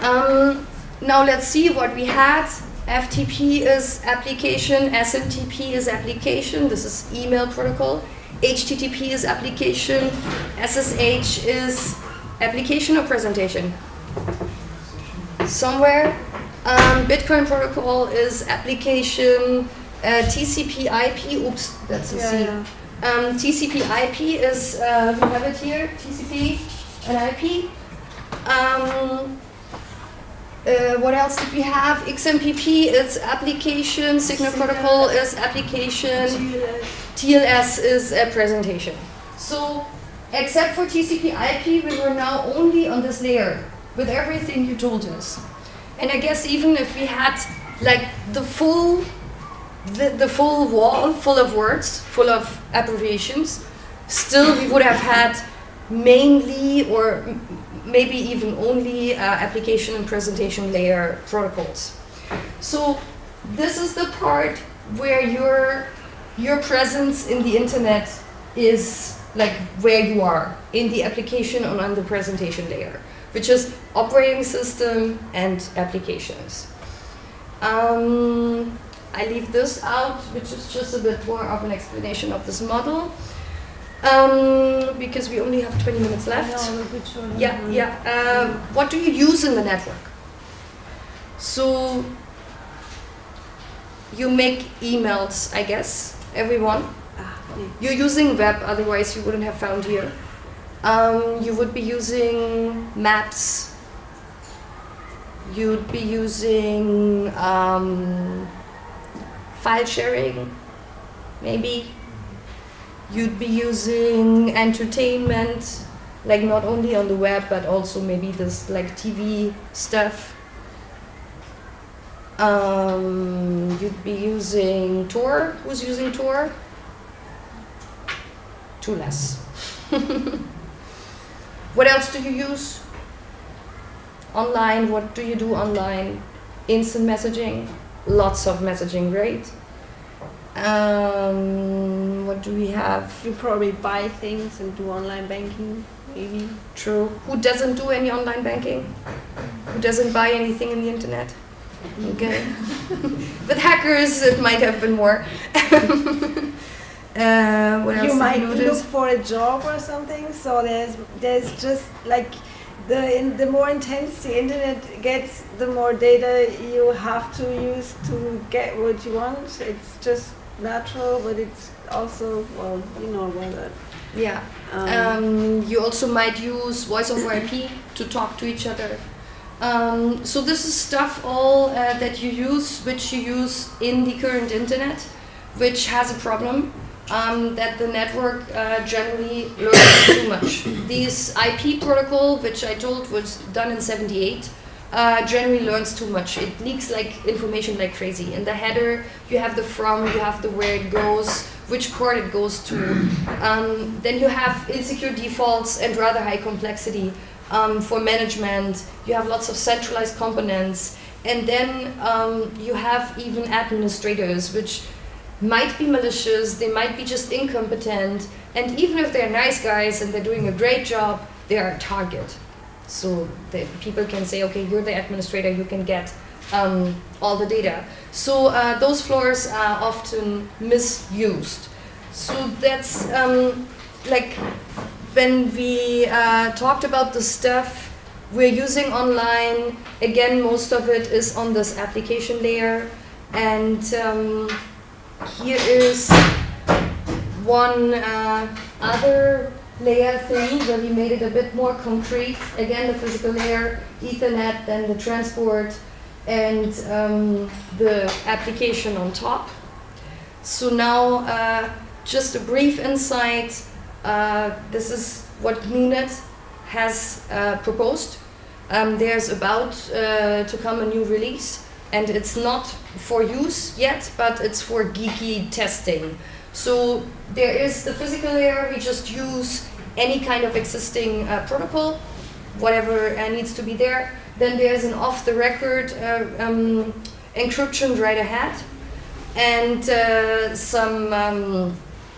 um, now let's see what we had. FTP is application, SMTP is application, this is email protocol. HTTP is application, SSH is application or presentation? Somewhere. Um, Bitcoin protocol is application, uh, TCP IP, oops, that's a C. Yeah, Um, TCP IP is, uh, we have it here, TCP and IP. Um, uh, what else did we have? XMPP is application, Signal. Protocol is application, TLS. TLS is a presentation. So, except for TCP IP, we were now only on this layer with everything you told us. And I guess even if we had like the full, the, the full wall full of words, full of abbreviations, still we would have had mainly or maybe even only uh, application and presentation layer protocols. So this is the part where your your presence in the internet is like where you are in the application and on the presentation layer, which is operating system and applications. Um, I leave this out, which is just a bit more of an explanation of this model, um, because we only have 20 minutes left. Yeah, yeah. Um, what do you use in the network? So you make emails, I guess, everyone. Ah. You're using web, otherwise you wouldn't have found here. Um, you would be using maps. You'd be using um, file sharing, maybe. You'd be using entertainment, like not only on the web, but also maybe this like TV stuff. Um, you'd be using Tor. Who's using Tor? Two less. what else do you use? Online, what do you do online? Instant messaging, lots of messaging, right? Um, what do we have? You probably buy things and do online banking, maybe. True. Who doesn't do any online banking? Who doesn't buy anything in the internet? Okay. With hackers, it might have been more. uh, what else you did might look for a job or something. So there's there's just like the in, the more intense the internet gets, the more data you have to use to get what you want. It's just natural, but it's also well, you know about that. Yeah. Um, Um, you also might use voice over IP to talk to each other. Um, so this is stuff all uh, that you use, which you use in the current internet, which has a problem um, that the network uh, generally learns too much. This IP protocol, which I told was done in '78, uh, generally learns too much. It leaks like information like crazy. In the header, you have the from, you have the where it goes, which port it goes to. Um, then you have insecure defaults and rather high complexity um, for management. You have lots of centralized components. And then um, you have even administrators, which might be malicious, they might be just incompetent, and even if they're nice guys and they're doing a great job, they are a target. So the people can say, okay, you're the administrator, you can get um, all the data. So uh, those floors are often misused. So that's um, like when we uh, talked about the stuff we're using online, again, most of it is on this application layer. And um, here is one uh, other layer thing where we made it a bit more concrete. Again, the physical layer, Ethernet, then the transport, and um, the application on top. So now, uh, just a brief insight. Uh, this is what GNUnet has uh, proposed. Um, there's about uh, to come a new release, and it's not for use yet, but it's for geeky testing. So there is the physical layer. We just use any kind of existing uh, protocol, whatever uh, needs to be there. Then there's an off-the-record uh, um, encryption right ahead, and uh, some um,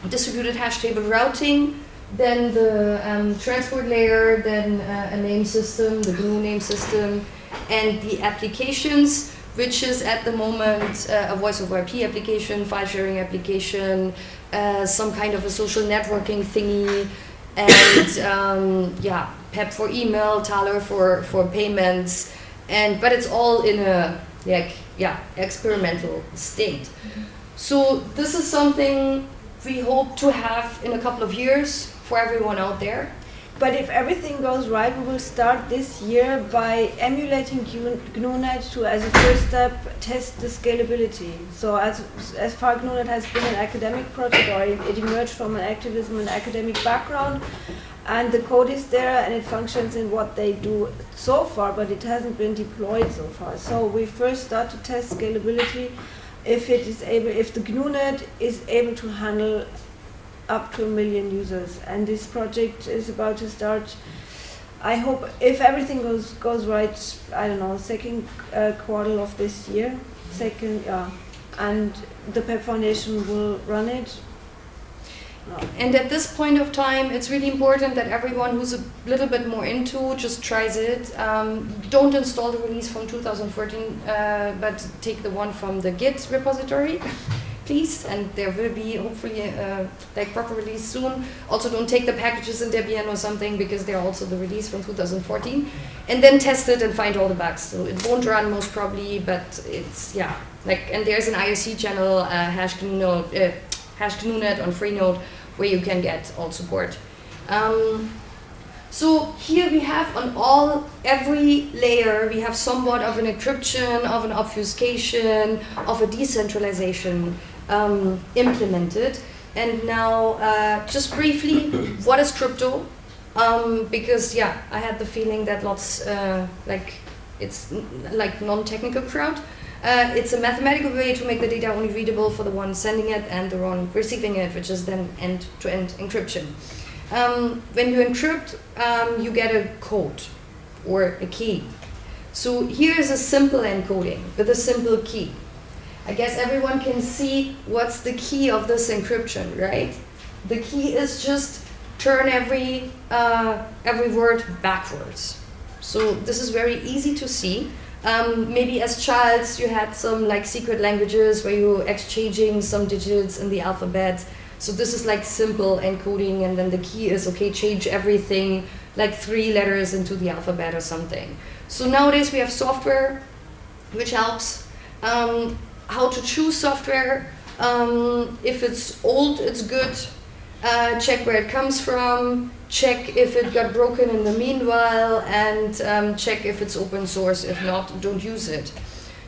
distributed hash table routing. Then the um, transport layer, then uh, a name system, the GNU name system, and the applications, which is at the moment uh, a voice over IP application, file sharing application, uh, some kind of a social networking thingy, and um, yeah, PEP for email, Taler for, for payments, and but it's all in a like yeah experimental state. So this is something we hope to have in a couple of years for everyone out there. But if everything goes right, we will start this year by emulating GNU- GNUnet to, as a first step, test the scalability. So as, as far GNUnet has been an academic project, or it, it emerged from an activism and academic background, and the code is there and it functions in what they do so far, but it hasn't been deployed so far. So we first start to test scalability if it is able, if the GNUnet is able to handle up to a million users. And this project is about to start. I hope if everything goes goes right, I don't know, second uh, quarter of this year, second, yeah, and the PEP Foundation will run it. And at this point of time, it's really important that everyone who's a little bit more into just tries it. Um, don't install the release from 2014, uh, but take the one from the Git repository, please. And there will be hopefully uh, like proper release soon. Also, don't take the packages in Debian or something because they're also the release from 2014. And then test it and find all the bugs. So it won't run most probably, but it's yeah. Like and there's an IRC channel, uh, hash uh, on Freenode where you can get all support. Um, so here we have on all every layer we have somewhat of an encryption, of an obfuscation, of a decentralization um, implemented. And now, uh, just briefly, what is crypto? Um, because yeah, I had the feeling that lots uh, like it's n- like non-technical crowd. Uh, it's a mathematical way to make the data only readable for the one sending it and the one receiving it, which is then end-to-end encryption. Um, when you encrypt, um, you get a code or a key. So here is a simple encoding with a simple key. I guess everyone can see what's the key of this encryption, right? The key is just turn every uh, every word backwards. So this is very easy to see. Um, maybe as child you had some like secret languages where you exchanging some digits in the alphabet. So this is like simple encoding, and then the key is okay, change everything like three letters into the alphabet or something. So nowadays we have software which helps. Um, how to choose software. Um, if it's old, it's good. Uh, check where it comes from. Check if it got broken in the meanwhile, and um, check if it's open source. If not, don't use it.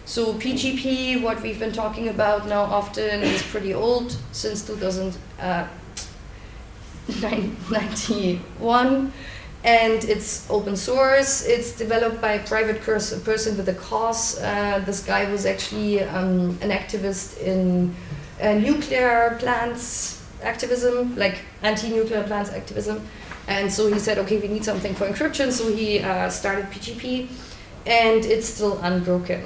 So PGP, what we've been talking about now often, is pretty old, since 2091 and it's open source. It's developed by a private person with a cause. Uh, this guy was actually um, an activist in uh, nuclear plants activism, like anti-nuclear plants activism. And so he said, okay, we need something for encryption. So he uh, started PGP, and it's still unbroken.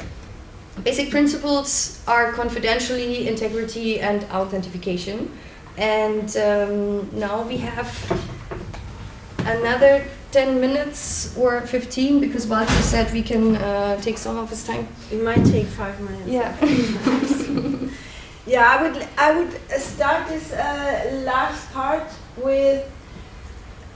Basic principles are confidentiality, integrity, and authentication. And um, now we have another 10 minutes or 15 because Walter said we can uh, take some of his time. It might take five minutes. Yeah. yeah, I would I would start this uh, last part with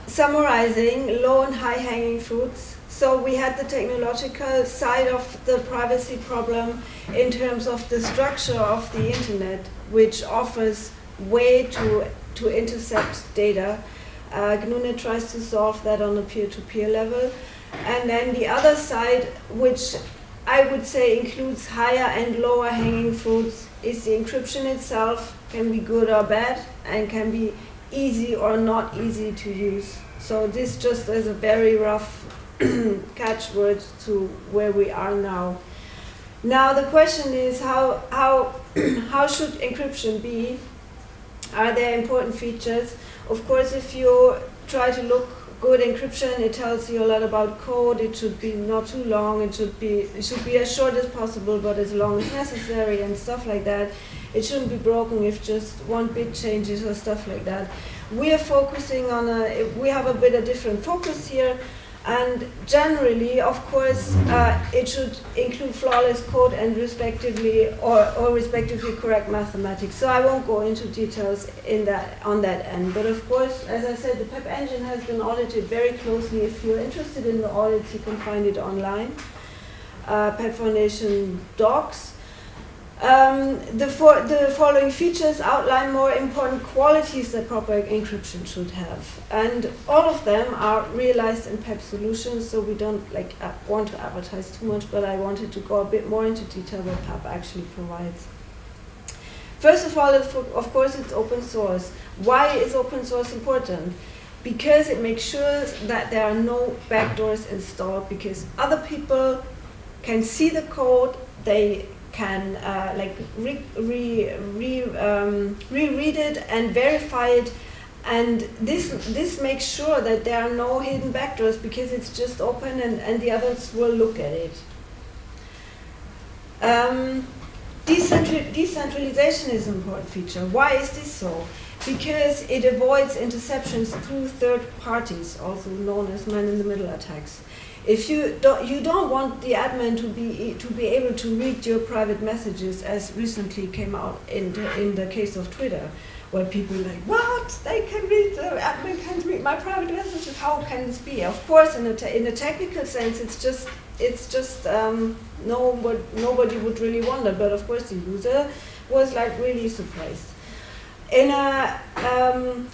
summarizing low and high hanging fruits. So we had the technological side of the privacy problem in terms of the structure of the internet, which offers way to to intercept data uh, GNU tries to solve that on a peer-to-peer -peer level. And then the other side, which I would say includes higher and lower hanging fruits, is the encryption itself can be good or bad and can be easy or not easy to use. So this just is a very rough catchword to where we are now. Now the question is how, how, how should encryption be? Are there important features? Of course, if you try to look good encryption, it tells you a lot about code. It should be not too long. It should be it should be as short as possible, but as long as necessary and stuff like that. It shouldn't be broken if just one bit changes or stuff like that. We are focusing on a we have a bit of different focus here. And generally, of course, uh, it should include flawless code and respectively or, or respectively correct mathematics. So I won't go into details in that on that end. But of course, as I said, the PEP engine has been audited very closely. If you're interested in the audits, you can find it online. Uh, PEP Foundation docs. Um, the, for, the following features outline more important qualities that proper encryption should have. And all of them are realized in PEP solutions, so we don't like want to advertise too much, but I wanted to go a bit more into detail what PEP actually provides. First of all, of course, it's open source. Why is open source important? Because it makes sure that there are no backdoors installed, because other people can see the code, they can uh, like re, re, re, um, reread it and verify it and this this makes sure that there are no hidden backdoors because it's just open and, and the others will look at it. Um, decentral, decentralization is an important feature. Why is this so? Because it avoids interceptions through third parties, also known as man-in-the-middle attacks. If you don't, you don't want the admin to be to be able to read your private messages, as recently came out in the, in the case of Twitter, where people are like, what? They can read the admin can read my private messages. How can this be? Of course, in a in a technical sense, it's just it's just um, no, nobody would really wonder. But of course, the user was like really surprised. In a um,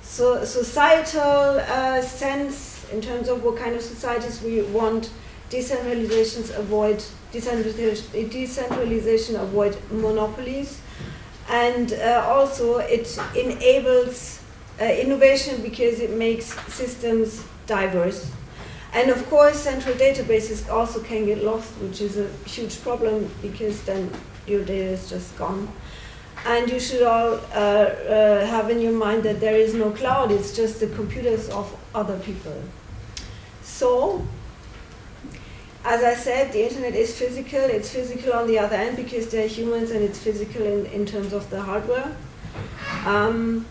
so societal uh, sense in terms of what kind of societies we want, decentralizations avoid decentralization, decentralization avoid monopolies, and uh, also it enables uh, innovation because it makes systems diverse. And of course, central databases also can get lost, which is a huge problem because then your data is just gone. And you should all uh, uh, have in your mind that there is no cloud, it's just the computers of other people. So, as I said, the internet is physical. It's physical on the other end because they're humans and it's physical in, in terms of the hardware. Um,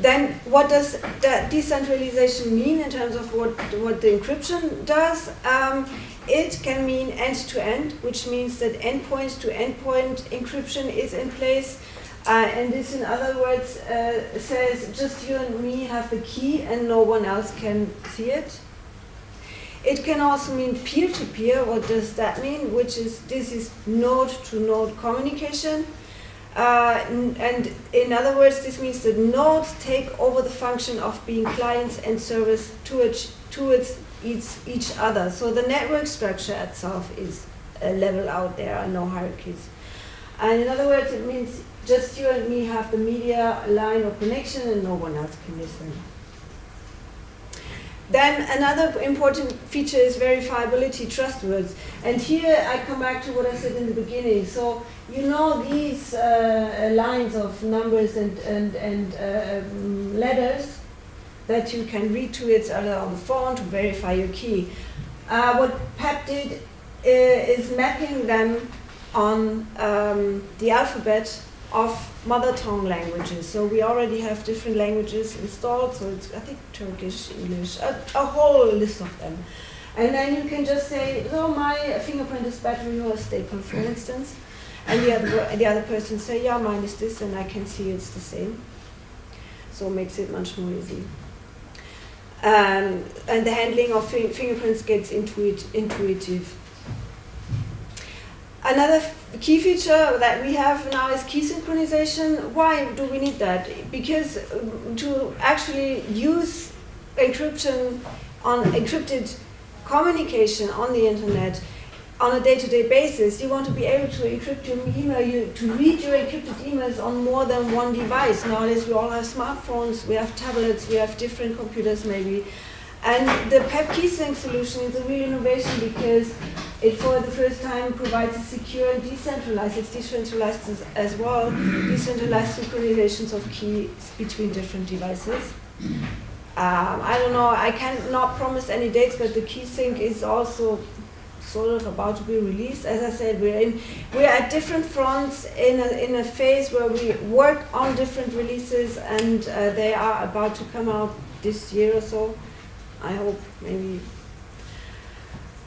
then what does that decentralization mean in terms of what, what the encryption does? Um, it can mean end-to-end, which means that endpoint-to-endpoint encryption is in place. Uh, and this, in other words, uh, says just you and me have the key and no one else can see it. It can also mean peer-to-peer. -peer. What does that mean? Which is this is node-to-node -node communication. Uh, and in other words, this means that nodes take over the function of being clients and servers towards, towards each, each other. So the network structure itself is a level out there, are no hierarchies. And in other words, it means just you and me have the media line of connection and no one else can listen. Then another important feature is verifiability, trustworthiness. And here I come back to what I said in the beginning. So you know these uh, lines of numbers and, and, and uh, um, letters that you can read to it on the phone to verify your key. Uh, what PEP did uh, is mapping them on um, the alphabet of mother tongue languages. So we already have different languages installed, so it's, I think, Turkish, English, a, a whole list of them. And then you can just say, so my fingerprint is battery or staple, for instance. And the other, the other person say, yeah, mine is this, and I can see it's the same. So it makes it much more easy. Um, and the handling of fingerprints gets intuit intuitive. Another key feature that we have now is key synchronization. Why do we need that? Because um, to actually use encryption on encrypted communication on the internet on a day-to-day -day basis, you want to be able to encrypt your email, you, to read your encrypted emails on more than one device. Nowadays we all have smartphones, we have tablets, we have different computers maybe. And the PEP KeySync solution is a real innovation because it for the first time provides a secure and decentralized, it's decentralized as, as well, decentralized synchronizations of keys between different devices. Um, I don't know, I cannot promise any dates, but the KeySync is also sort of about to be released. As I said, we're in, we're at different fronts in a, in a phase where we work on different releases, and uh, they are about to come out this year or so. I hope maybe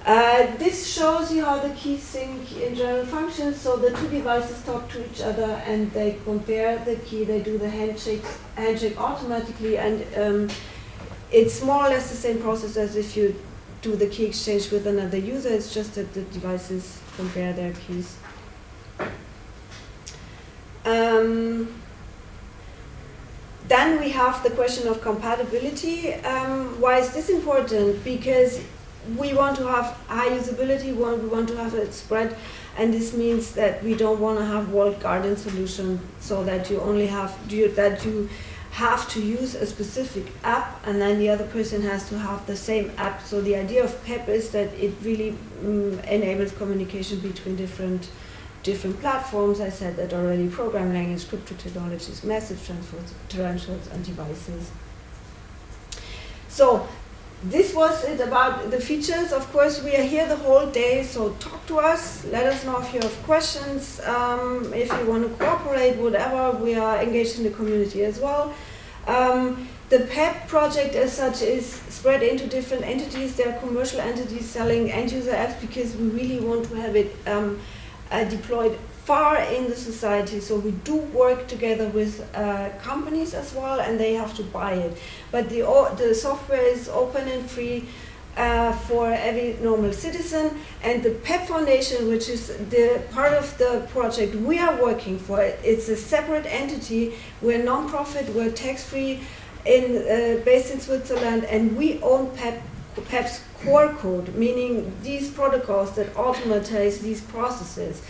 uh, this shows you how the key sync in general functions. So the two devices talk to each other and they compare the key, they do the handshake, handshake automatically and um, it's more or less the same process as if you do the key exchange with another user, it's just that the devices compare their keys. Um, then we have the question of compatibility. Um, why is this important? Because we want to have high usability, we want, to have it spread, and this means that we don't want to have walled garden solution so that you only have that you have to use a specific app and then the other person has to have the same app. So the idea of PEP is that it really um, enables communication between different different platforms. I said that already, program language, crypto technologies, message transfers, transfers and devices. So this was it about the features. Of course, we are here the whole day, so talk to us. Let us know if you have questions, um, if you want to cooperate, whatever. We are engaged in the community as well. Um, the PEP project as such is spread into different entities. There are commercial entities selling end-user apps because we really want to have it um, uh, deployed far in the society. So we do work together with uh, companies as well, and they have to buy it. But the, the software is open and free uh, for every normal citizen. And the PEP Foundation, which is the part of the project we are working for, it's a separate entity. We're non-profit, we're tax-free, in, uh, based in Switzerland, and we own PEP, PEP's core code, meaning these protocols that automatize these processes.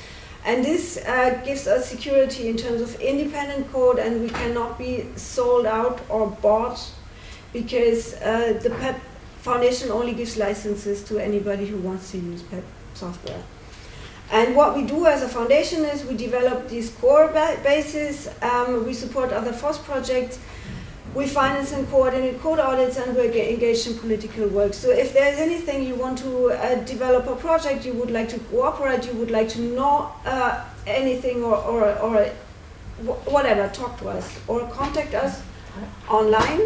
And this uh, gives us security in terms of independent code and we cannot be sold out or bought because uh, the PEP Foundation only gives licenses to anybody who wants to use PEP software. And what we do as a foundation is we develop these core ba bases, um, we support other FOSS projects, we finance and coordinate code audits and we're engaged in political work. So if there's anything you want to uh, develop a project, you would like to cooperate, you would like to know uh, anything or, or, or whatever, talk to us or contact us online.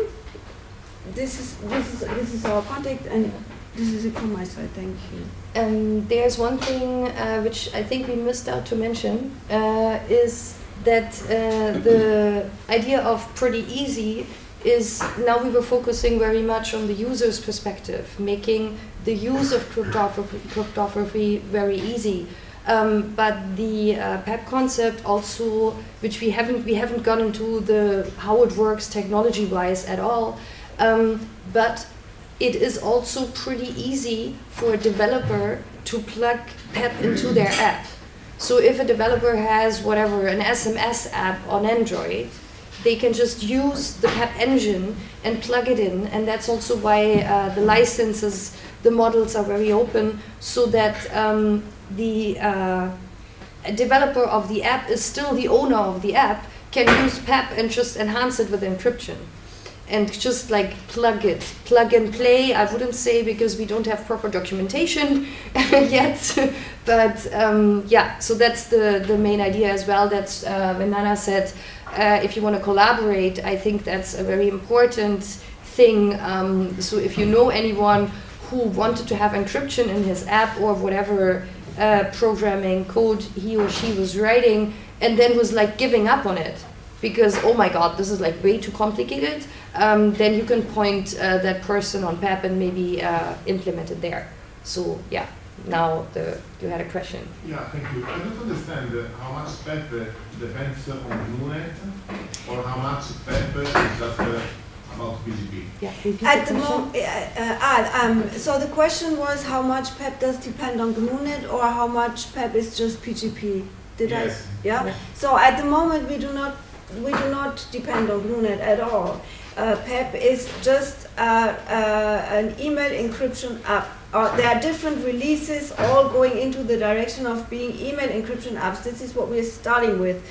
This is, this is, this is our contact and This is it from my side. Thank you. Um, there's one thing uh, which I think we missed out to mention uh, is that uh, the idea of pretty easy is now we were focusing very much on the user's perspective, making the use of cryptography, cryptography very easy. Um, but the uh, PEP concept also, which we haven't we haven't gone into the how it works technology wise at all, um, but it is also pretty easy for a developer to plug PEP into their app. So if a developer has whatever an SMS app on Android, they can just use the PEP engine and plug it in, and that's also why uh, the licenses, the models are very open, so that um, the uh, developer of the app is still the owner of the app, can use PEP and just enhance it with encryption and just like plug it, plug and play. I wouldn't say because we don't have proper documentation yet, but um, yeah. So that's the the main idea as well. That's uh, when Nana said, uh, if you want to collaborate, I think that's a very important thing. Um, so if you know anyone who wanted to have encryption in his app or whatever uh, programming code he or she was writing, and then was like giving up on it because oh my god, this is like way too complicated um, then you can point uh, that person on PEP and maybe uh, implement it there. So yeah, now the, you had a question. Yeah, thank you. I don't understand uh, how much PEP uh, depends on GNUnet or how much PEP is just uh, about PGP. Yeah, At the the moment, uh, ah, um, so the question was how much PEP does depend on GNUnet or how much PEP is just PGP? Did Yes. I? Yeah? Yeah. So at the moment we do not we do not depend on GNUnet at all. Uh, PEP is just uh, uh, an email encryption app. Uh, there are different releases all going into the direction of being email encryption apps. This is what we're starting with.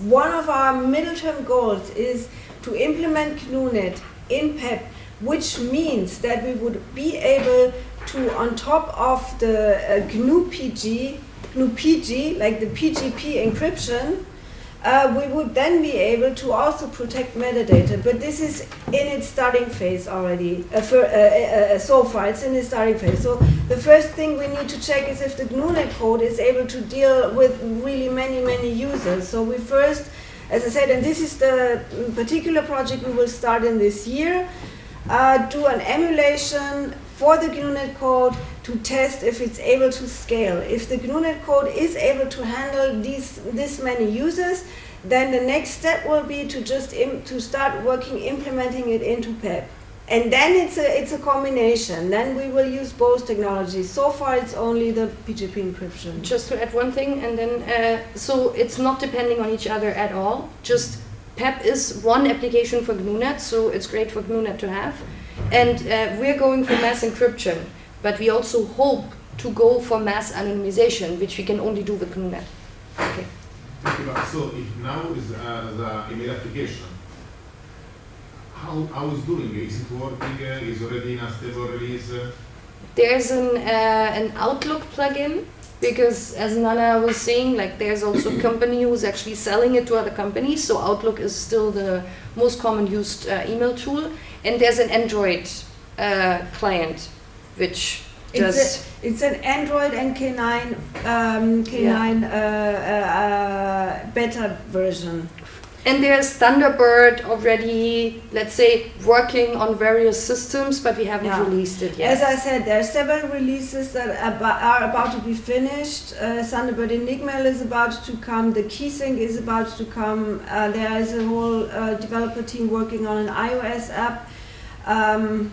One of our middle term goals is to implement GNUnet in PEP, which means that we would be able to, on top of the uh, GnuPG, GNU PG, like the PGP encryption, uh, we would then be able to also protect metadata. But this is in its starting phase already. Uh, for, uh, so far, it's in its starting phase. So the first thing we need to check is if the GNUnet code is able to deal with really many, many users. So we first, as I said, and this is the particular project we will start in this year, uh, do an emulation for the GNUnet code to test if it's able to scale. If the GNUnet code is able to handle these this many users, then the next step will be to just to start working implementing it into PEP. And then it's a it's a combination. Then we will use both technologies. So far, it's only the PGP encryption. Just to add one thing, and then uh, so it's not depending on each other at all. Just PEP is one application for GNUnet, so it's great for GNUnet to have. And uh, we're going for mass encryption, but we also hope to go for mass anonymization, which we can only do with GNUnet. Okay. Thank you. But So if now is uh, the email application, how, how is doing? Is it working? Uh, is already in a stable release? Uh, There's an uh, an Outlook plugin because, as Nana was saying, like there's also a company who's actually selling it to other companies. So Outlook is still the most common used uh, email tool, and there's an Android uh, client, which does. It's, a, it's an Android and K9 um, K9 uh, uh, uh, beta version. and there's Thunderbird already, let's say, working on various systems, but we haven't Yeah. released it yet. As I said, there are several releases that are about to be finished. Uh, Thunderbird Enigmail is about to come. The KeySync is about to come. Uh, there is a whole uh, developer team working on an iOS app. Um,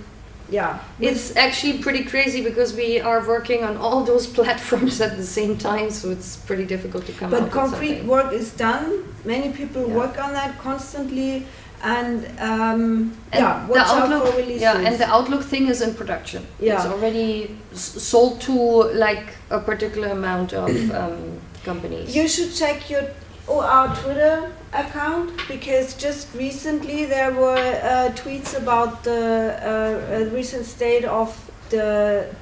yeah, It's actually pretty crazy because we are working on all those platforms at the same time, so it's pretty difficult to come up but concrete work is done. Many people Yeah. work on that constantly, and, um, And yeah, the Outlook, yeah, and the Outlook thing is in production. Yeah. It's already s- sold to like a particular amount of um, companies. You should check your oh, our Twitter account because just recently there were uh, tweets about the uh, recent state of the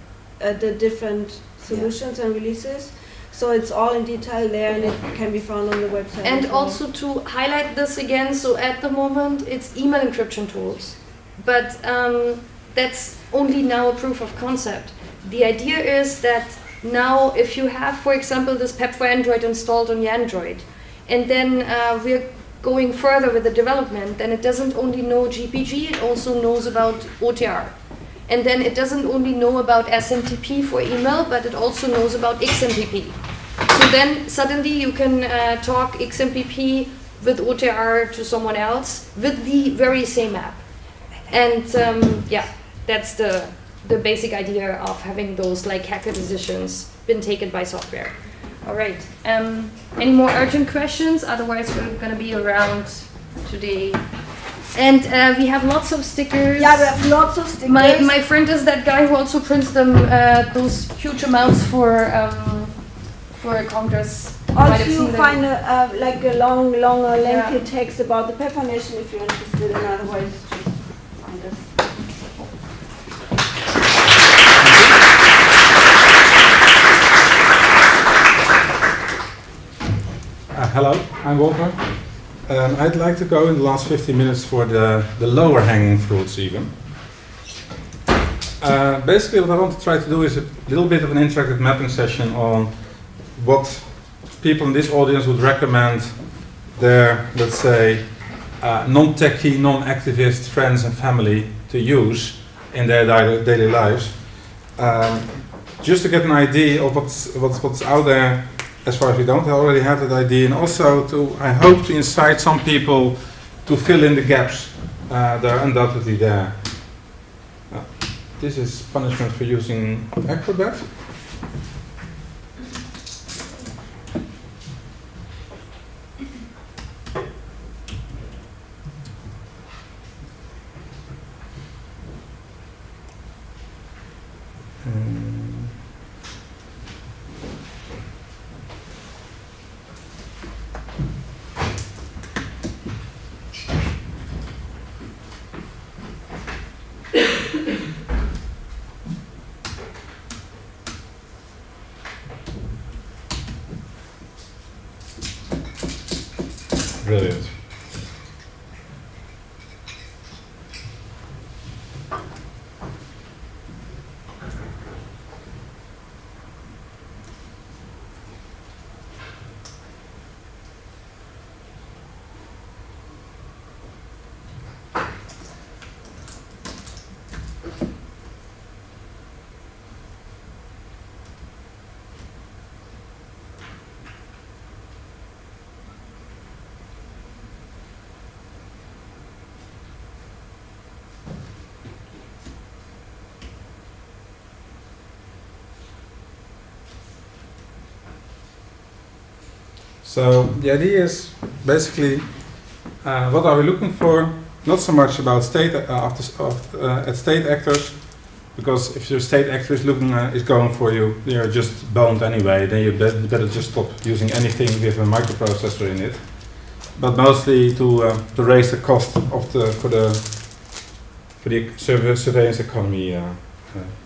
uh, the different solutions and releases. So it's all in detail there, and it can be found on the website. And well. also to highlight this again, so at the moment it's email encryption tools, but um, that's only now a proof of concept. The idea is that now, if you have, for example, this PEP for Android installed on your Android, and then uh, we're going further with the development, then it doesn't only know GPG, it also knows about OTR. And then it doesn't only know about SMTP for email, but it also knows about XMPP. So then suddenly you can uh, talk XMPP with OTR to someone else with the very same app. And um, yeah, that's the, the basic idea of having those like hacker decisions been taken by software. All right. Um, any more urgent questions? Otherwise, we're going to be around today. And uh, we have lots of stickers. Yeah, we have lots of stickers. My, my friend is that guy who also prints them uh, those huge amounts for um, for a congress. Also, you find a, uh, like a long, long, lengthy Yeah. text about the Pep Foundation if you're interested. In otherwise, just find us. Uh, hello, I'm Walter. Um, I'd like to go in the last 15 minutes for the, the lower hanging fruits even. Uh, basically what I want to try to do is a little bit of an interactive mapping session on what people in this audience would recommend their, let's say, uh, non-techie, non-activist friends and family to use in their daily lives. Um, just to get an idea of what's, what's, what's out there as far as we don't already have that idea, and also to, I hope to incite some people to fill in the gaps uh, that are undoubtedly there. Uh, this is punishment for using Acrobat. Um, Brilliant. So the idea is basically uh, what are we looking for? Not so much about state uh, of, uh, at state actors, because if your state actor is looking uh, is going for you, you're just boned anyway. Then you better just stop using anything with a microprocessor in it. But mostly to uh, to raise the cost of the for the for the surve- surveillance economy uh,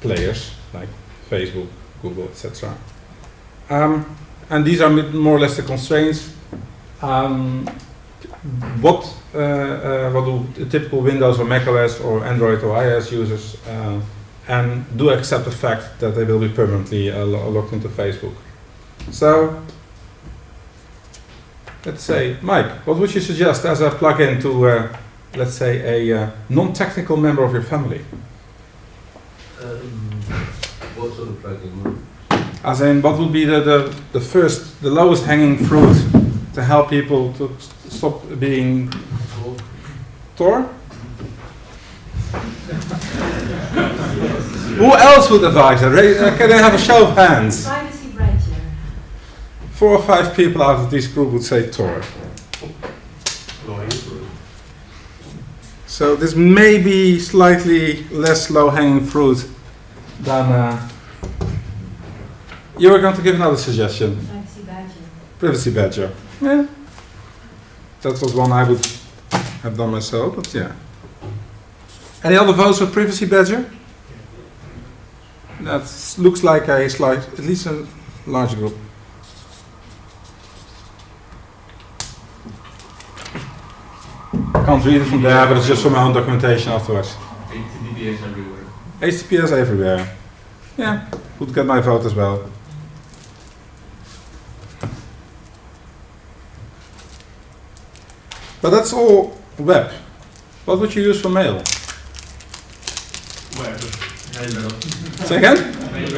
players like Facebook, Google, etc. Um, and these are more or less the constraints. Um, what uh, uh, what do typical Windows or Mac OS or Android or iOS users uh, and do accept the fact that they will be permanently uh, lo- logged into Facebook. So let's say, Mike, what would you suggest as a plugin to, uh, let's say, a uh, non-technical member of your family? Um, what sort of plugin? As in, what would be the, the, the first, the lowest hanging fruit to help people to s- stop being Or Tor? Who else would advise that? Uh, Can I have a show of hands? Four or five people out of this group would say Tor. So this may be slightly less low-hanging fruit than. Uh, you were going to give another suggestion. Privacy Badger. Privacy Badger. Yeah. That was one I would have done myself, but yeah. Any other votes for Privacy Badger? That looks like a slight, at least a large group. Can't read it from there, but it's just for my own documentation afterwards. HTTPS everywhere. HTTPS everywhere. Yeah, would get my vote as well. But that's all web. What would you use for mail? Web. Say again? Like,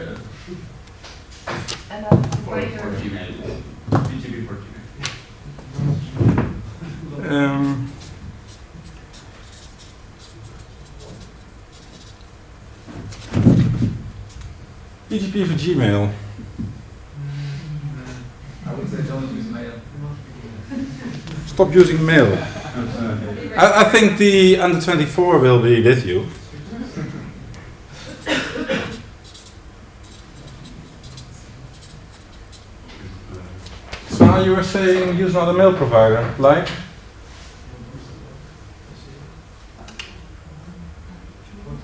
uh, And for, a for Gmail. PGP for Gmail. Um, PGP for Gmail. Would say don't use mail. Stop using mail. I, I think the under 24 will be with you. So you were saying use another mail provider, like?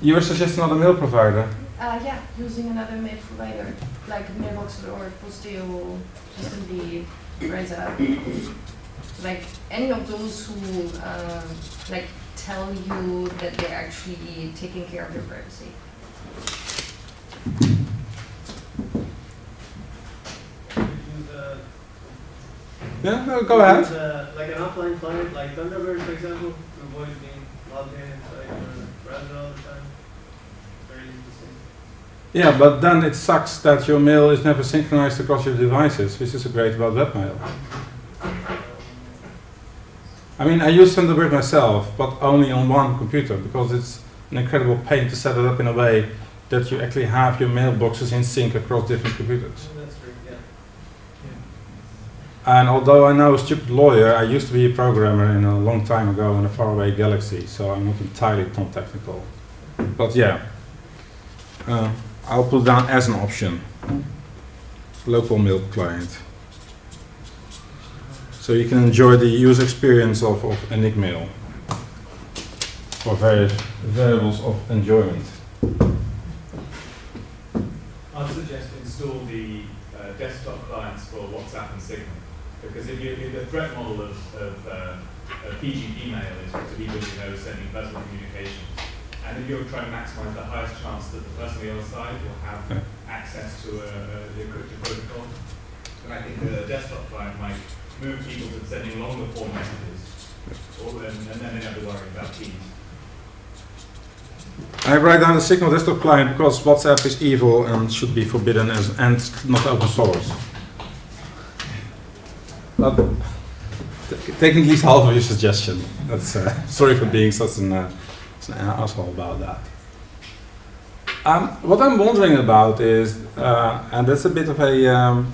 You were suggesting another mail provider. Uh, yeah, using another mail provider, like Mailbox or Posteo, Systemd, Reza. Like any of those who um, like tell you that they're actually taking care of your privacy. Yeah, no, go ahead. use a, like an offline client, like Thunderbird, for example, to avoid being logged in inside your browser all the time. Very easy to see. Yeah, but then it sucks that your mail is never synchronized across your devices, which is a great about webmail. I mean, I use Thunderbird myself, but only on one computer because it's an incredible pain to set it up in a way that you actually have your mailboxes in sync across different computers. So that's true, yeah. And although I know a stupid lawyer, I used to be a programmer in a long time ago in a faraway galaxy, so I'm not entirely non-technical. But yeah, uh, I'll put down as an option, local mail client. So you can enjoy the user experience of, of Enigmail for various variables of enjoyment. I'd suggest install the uh, desktop clients for WhatsApp and Signal. Because if, you, if the threat model of, of, uh, of PGP mail is to people you know sending personal communications, and if you're trying to maximize the highest chance that the person on the other side will have access to a, a, the encrypted protocol, then I think the desktop client might move people to sending longer form messages, or, and, and then they have to worry about keys. I write down the Signal desktop client because WhatsApp is evil and should be forbidden as and not open source. But t- taking at least half of your suggestion. That's uh, sorry for being such an, uh, an asshole about that. Um, what I'm wondering about is, uh, and that's a bit of a, um,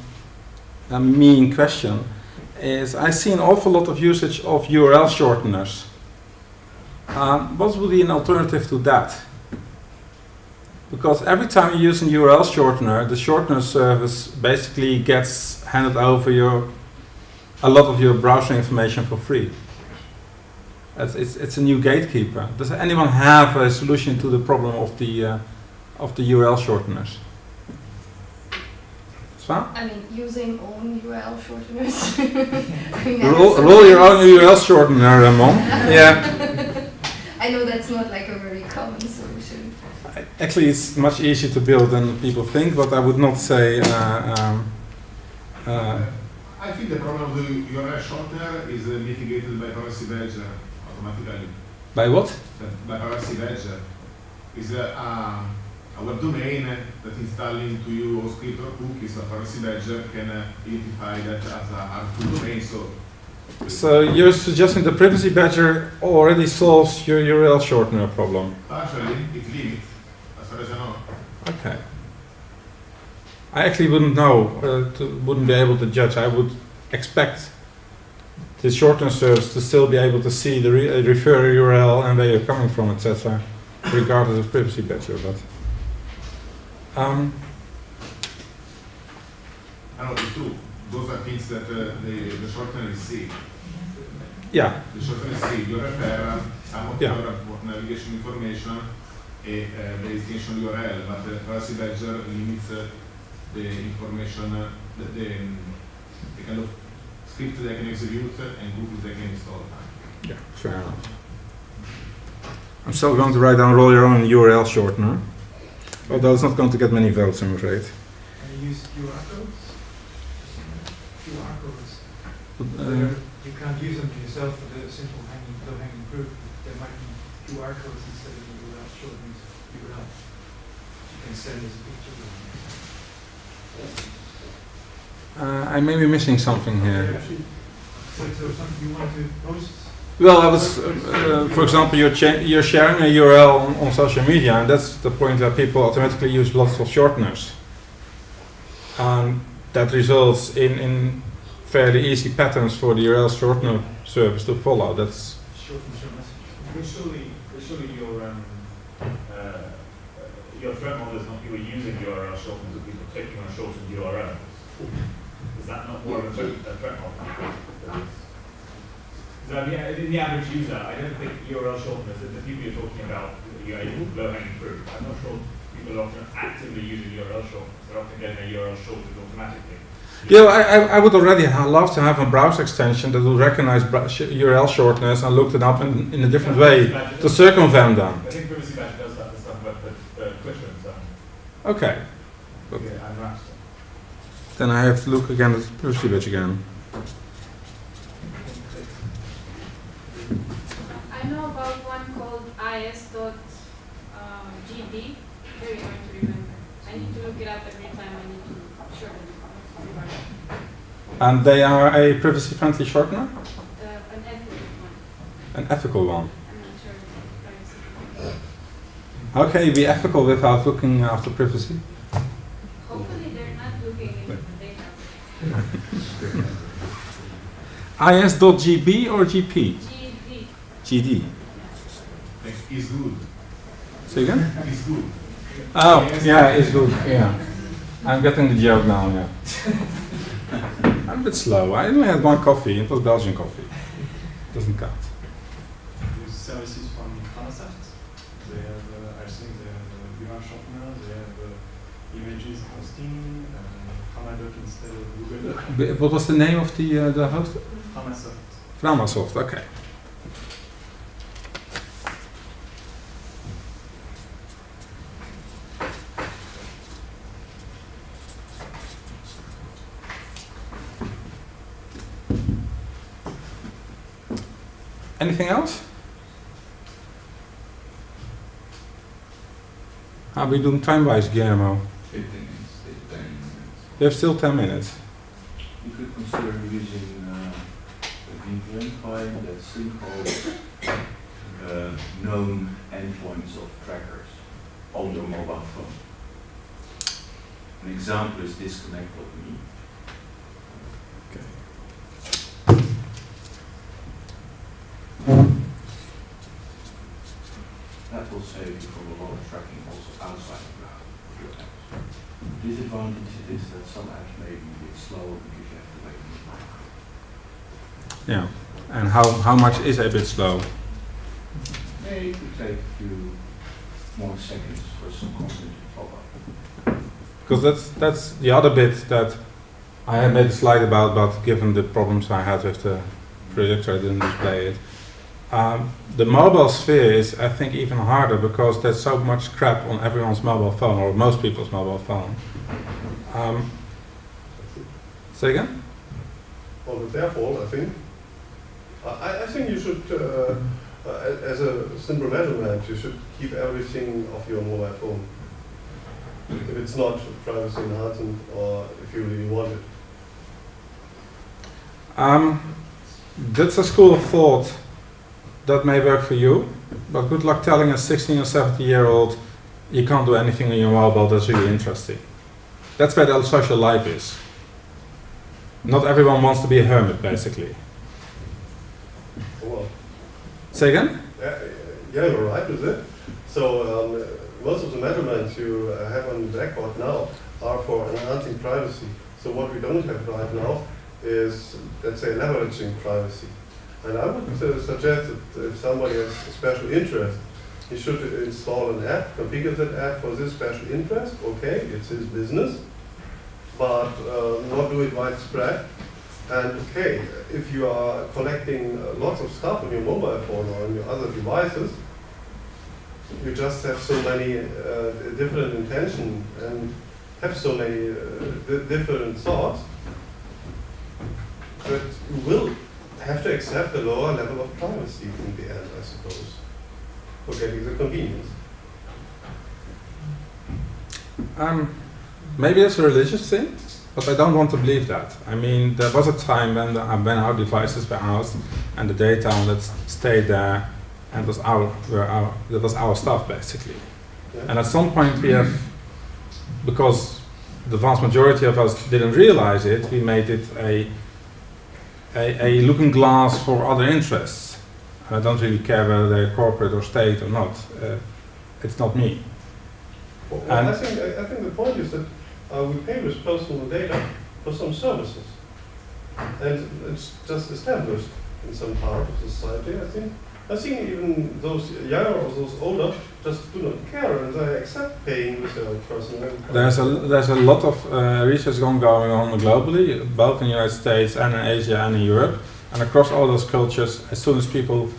a mean question, is I see an awful lot of usage of URL shorteners. Um, what would be an alternative to that? Because every time you use a URL shortener, the shortener service basically gets handed over your a lot of your browser information for free. It's, it's, it's a new gatekeeper. Does anyone have a solution to the problem of the uh, of the URL shorteners? Sven? I mean, using own URL shorteners. I mean, I have Roll, roll your own URL shortener, Ramon. yeah. I know that's not like a very common solution. Actually, it's much easier to build than people think, but I would not say. Uh, um, uh, I think the problem of the URL shortener is uh, mitigated by Privacy Automatically. by what? By Privacy Badger is a, a, a web domain that installing to you or script or cookies, but Privacy Badger can uh, identify that as a harmful domain. So So you're suggesting the privacy badger already solves your URL shortener problem? partially it limits, as far as I know. Okay. I actually wouldn't know, uh, to, wouldn't be able to judge. I would expect the shortener serves to still be able to see the re- uh, refer URL and where you're coming from, etc., regardless of privacy badger. But um, I know it's true. Those are things that uh, the, the shortener is see. yeah, The shortener is see. You refer some of Yeah. your navigation information e uh, the destination URL, but the Privacy Badger limits uh, the information, uh, the, the, um, the kind of script they can execute and cookies they can install. yeah, fair enough. I'm still going to write down roll your own URL shortener. Although it's not going to get many votes, I'm afraid. Can you use QR codes? QR codes. But, uh, You can't use them yourself for the simple hanging, low hanging fruit. There might be QR codes instead of the URL shortened URL. You can send as a picture. Uh, I may be missing something here. So, so something you want to post? Well, I was, uh, uh, for example, you're, cha- you're sharing a URL on, on social media, and that's the point where people automatically use lots of shorteners. And that results in, in fairly easy patterns for the URL shortener service to follow. That's Shorten your message. But surely, surely your, um, uh, uh, your threat model is not you were using URL shorteners, but people clicking on shortened URLs. Is that not more of a threat, a threat model? So, I mean, in the average user, I don't think URL shorteners, the people you're talking about, you know, low hanging fruit, I'm not sure people are often actively using URL shorteners, they're often getting a URL shortened automatically. Yeah, I, I, I would already love to have a browser extension that will recognize URL shorteners and look it up in, in a different way to circumvent them. I think Privacy Badger does that for stuff like the, the Twitter and stuff. Okay, But- Yeah, and Rapster. Then I have to look again at the privacy badge again. I know about one called is.gd. Very hard to remember. I need to look it up every time I need to shorten it. And they are a privacy friendly shortener? Uh, an ethical one. An ethical one. I'm not sure if it's privacy. How can you be ethical without looking after privacy? Hopefully they're not looking into the data. is.gb or gp? GD. gd. Is good. Say again? Is good. Oh, yeah, it's good. Yeah. I'm getting the joke now, yeah. I'm a bit slow. I only had one coffee. It was Belgian coffee. It Doesn't count. Use services from Framasoft. They have, uh, I think they have uh, URL shortener, they have uh, images hosting, uh, Hanadoc instead of Google Doc. What was the name of the, uh, the host? Hanasoft. Framasoft, okay. Anything else? How are we doing time-wise, Guillermo? Fifteen minutes, ten minutes. We have still 10 minutes. You could consider using client that syncs uh, known endpoints of trackers on your mobile phone. An example is disconnect.me. That will save you from a lot of tracking also outside of your apps. Disadvantage is that some apps may be a bit slower because you have to wait a little. Yeah. And how, how much is a bit slow? Maybe it could take a few more seconds for some content to pop up. Because that's that's the other bit that I had made a slide about, but given the problems I had with the projector, I didn't display it. Um, the mobile sphere is, I think, even harder because there's so much crap on everyone's mobile phone, or most people's mobile phone. Um, say again? Well, it's their fault, I think. I, I think you should, uh, uh, as a simple measurement, you should keep everything off your mobile phone. If it's not privacy enhancing or if you really want it. Um, that's a school of thought that may work for you, but good luck telling a 16 or 17 year old you can't do anything on your mobile that's really interesting. That's where the social life is. Not everyone wants to be a hermit, basically. Say again? yeah, yeah, you're right with it. So um, most of the measurements you uh, have on the blackboard now are for enhancing privacy. So what we don't have right now is, let's say, leveraging privacy. And I would uh, suggest that if somebody has a special interest, he should install an app, configure that app for this special interest. Okay, it's his business, but uh, not do it widespread. And okay, if you are collecting lots of stuff on your mobile phone or on your other devices, you just have so many uh, different intention and have so many uh, different thoughts that you will have to accept a lower level of privacy in the end, I suppose, for getting the convenience. Um, maybe it's a religious thing, but I don't want to believe that. I mean, there was a time when, the, when our devices were ours and the data on it stayed there and was our, were our, that was our stuff basically. Yeah? And at some point we have, because the vast majority of us didn't realize it, we made it a, a, a looking glass for other interests. I don't really care whether they're corporate or state or not. Uh, it's not me. Well, well, I think, I I think the point is that uh, we pay with personal data for some services. And it's just established in some part of society, I think. I think even those younger or those older just do not care and they accept paying with their personal. There's a there's a lot of uh, research going on globally, both in the United States and in Asia and in Europe, and across all those cultures. As soon as people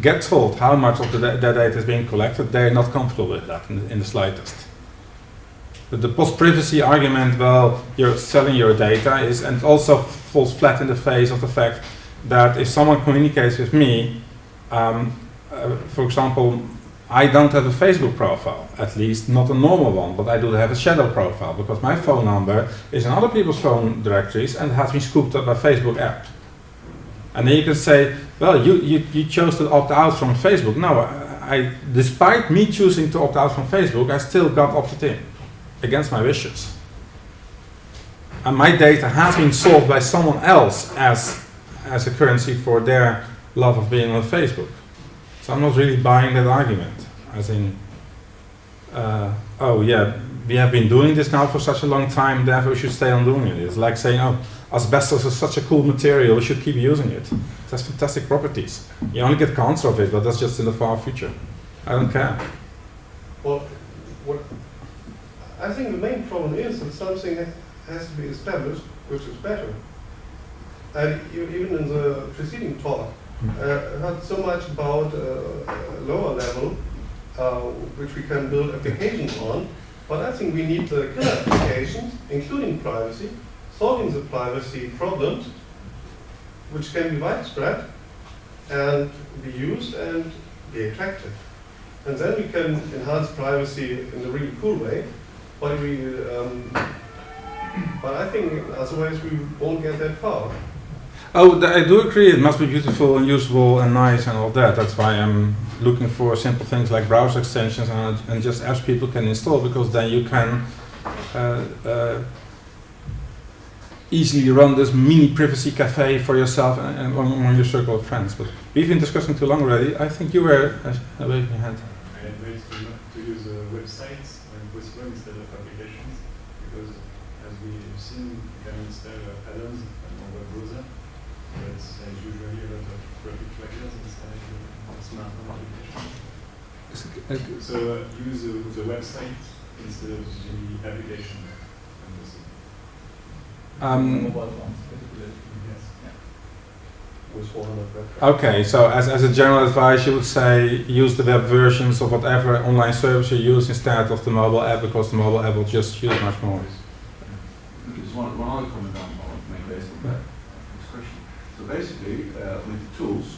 get told how much of the their data is being collected, they're not comfortable with that in the, in the slightest. The, post-privacy argument, well, you're selling your data, is and also falls flat in the face of the fact that if someone communicates with me, um, uh, for example, I don't have a Facebook profile, at least not a normal one, but I do have a shadow profile because my phone number is in other people's phone directories and has been scooped up by Facebook app. And then you can say, well, you, you, you chose to opt out from Facebook. No, I, I, despite me choosing to opt out from Facebook, I still got opted in against my wishes. And my data has been sold by someone else as, as a currency for their love of being on Facebook. So I'm not really buying that argument. As in, uh, oh yeah, we have been doing this now for such a long time, therefore we should stay on doing it. It's like saying, oh, asbestos is such a cool material, we should keep using it. It has fantastic properties. You only get cancer of it, but that's just in the far future. I don't care. Well, I think the main problem is that something has to be established which is better. And you, even in the preceding talk, uh, heard so much about uh, lower level uh, which we can build applications on, but I think we need the killer applications, including privacy, solving the privacy problems, which can be widespread and be used and be attractive. And then we can enhance privacy in a really cool way. But we, um, but I think otherwise we won't get that far. Oh, I do agree. It must be beautiful and usable and nice and all that. That's why I'm looking for simple things like browser extensions and, and just apps people can install because then you can uh, uh, easily run this mini privacy cafe for yourself and, among your circle of friends. But we've been discussing too long already. I think you were uh, waving your hand. I advise to, not to use uh, websites when possible instead of applications because as we've seen, you can install uh, add-ons on your web browser, but there's usually a lot of traffic trackers inside the smartphone applications. Uh, So uh, use uh, the website instead of the application. on the. Um, Mobile phones, particularly. Yes. With 400 Okay, so as, as a general advice, you would say use the web versions of whatever online service you use instead of the mobile app because the mobile app will just use much more. There's one, one other comment I want to make based on that this question. So basically, uh, with the tools,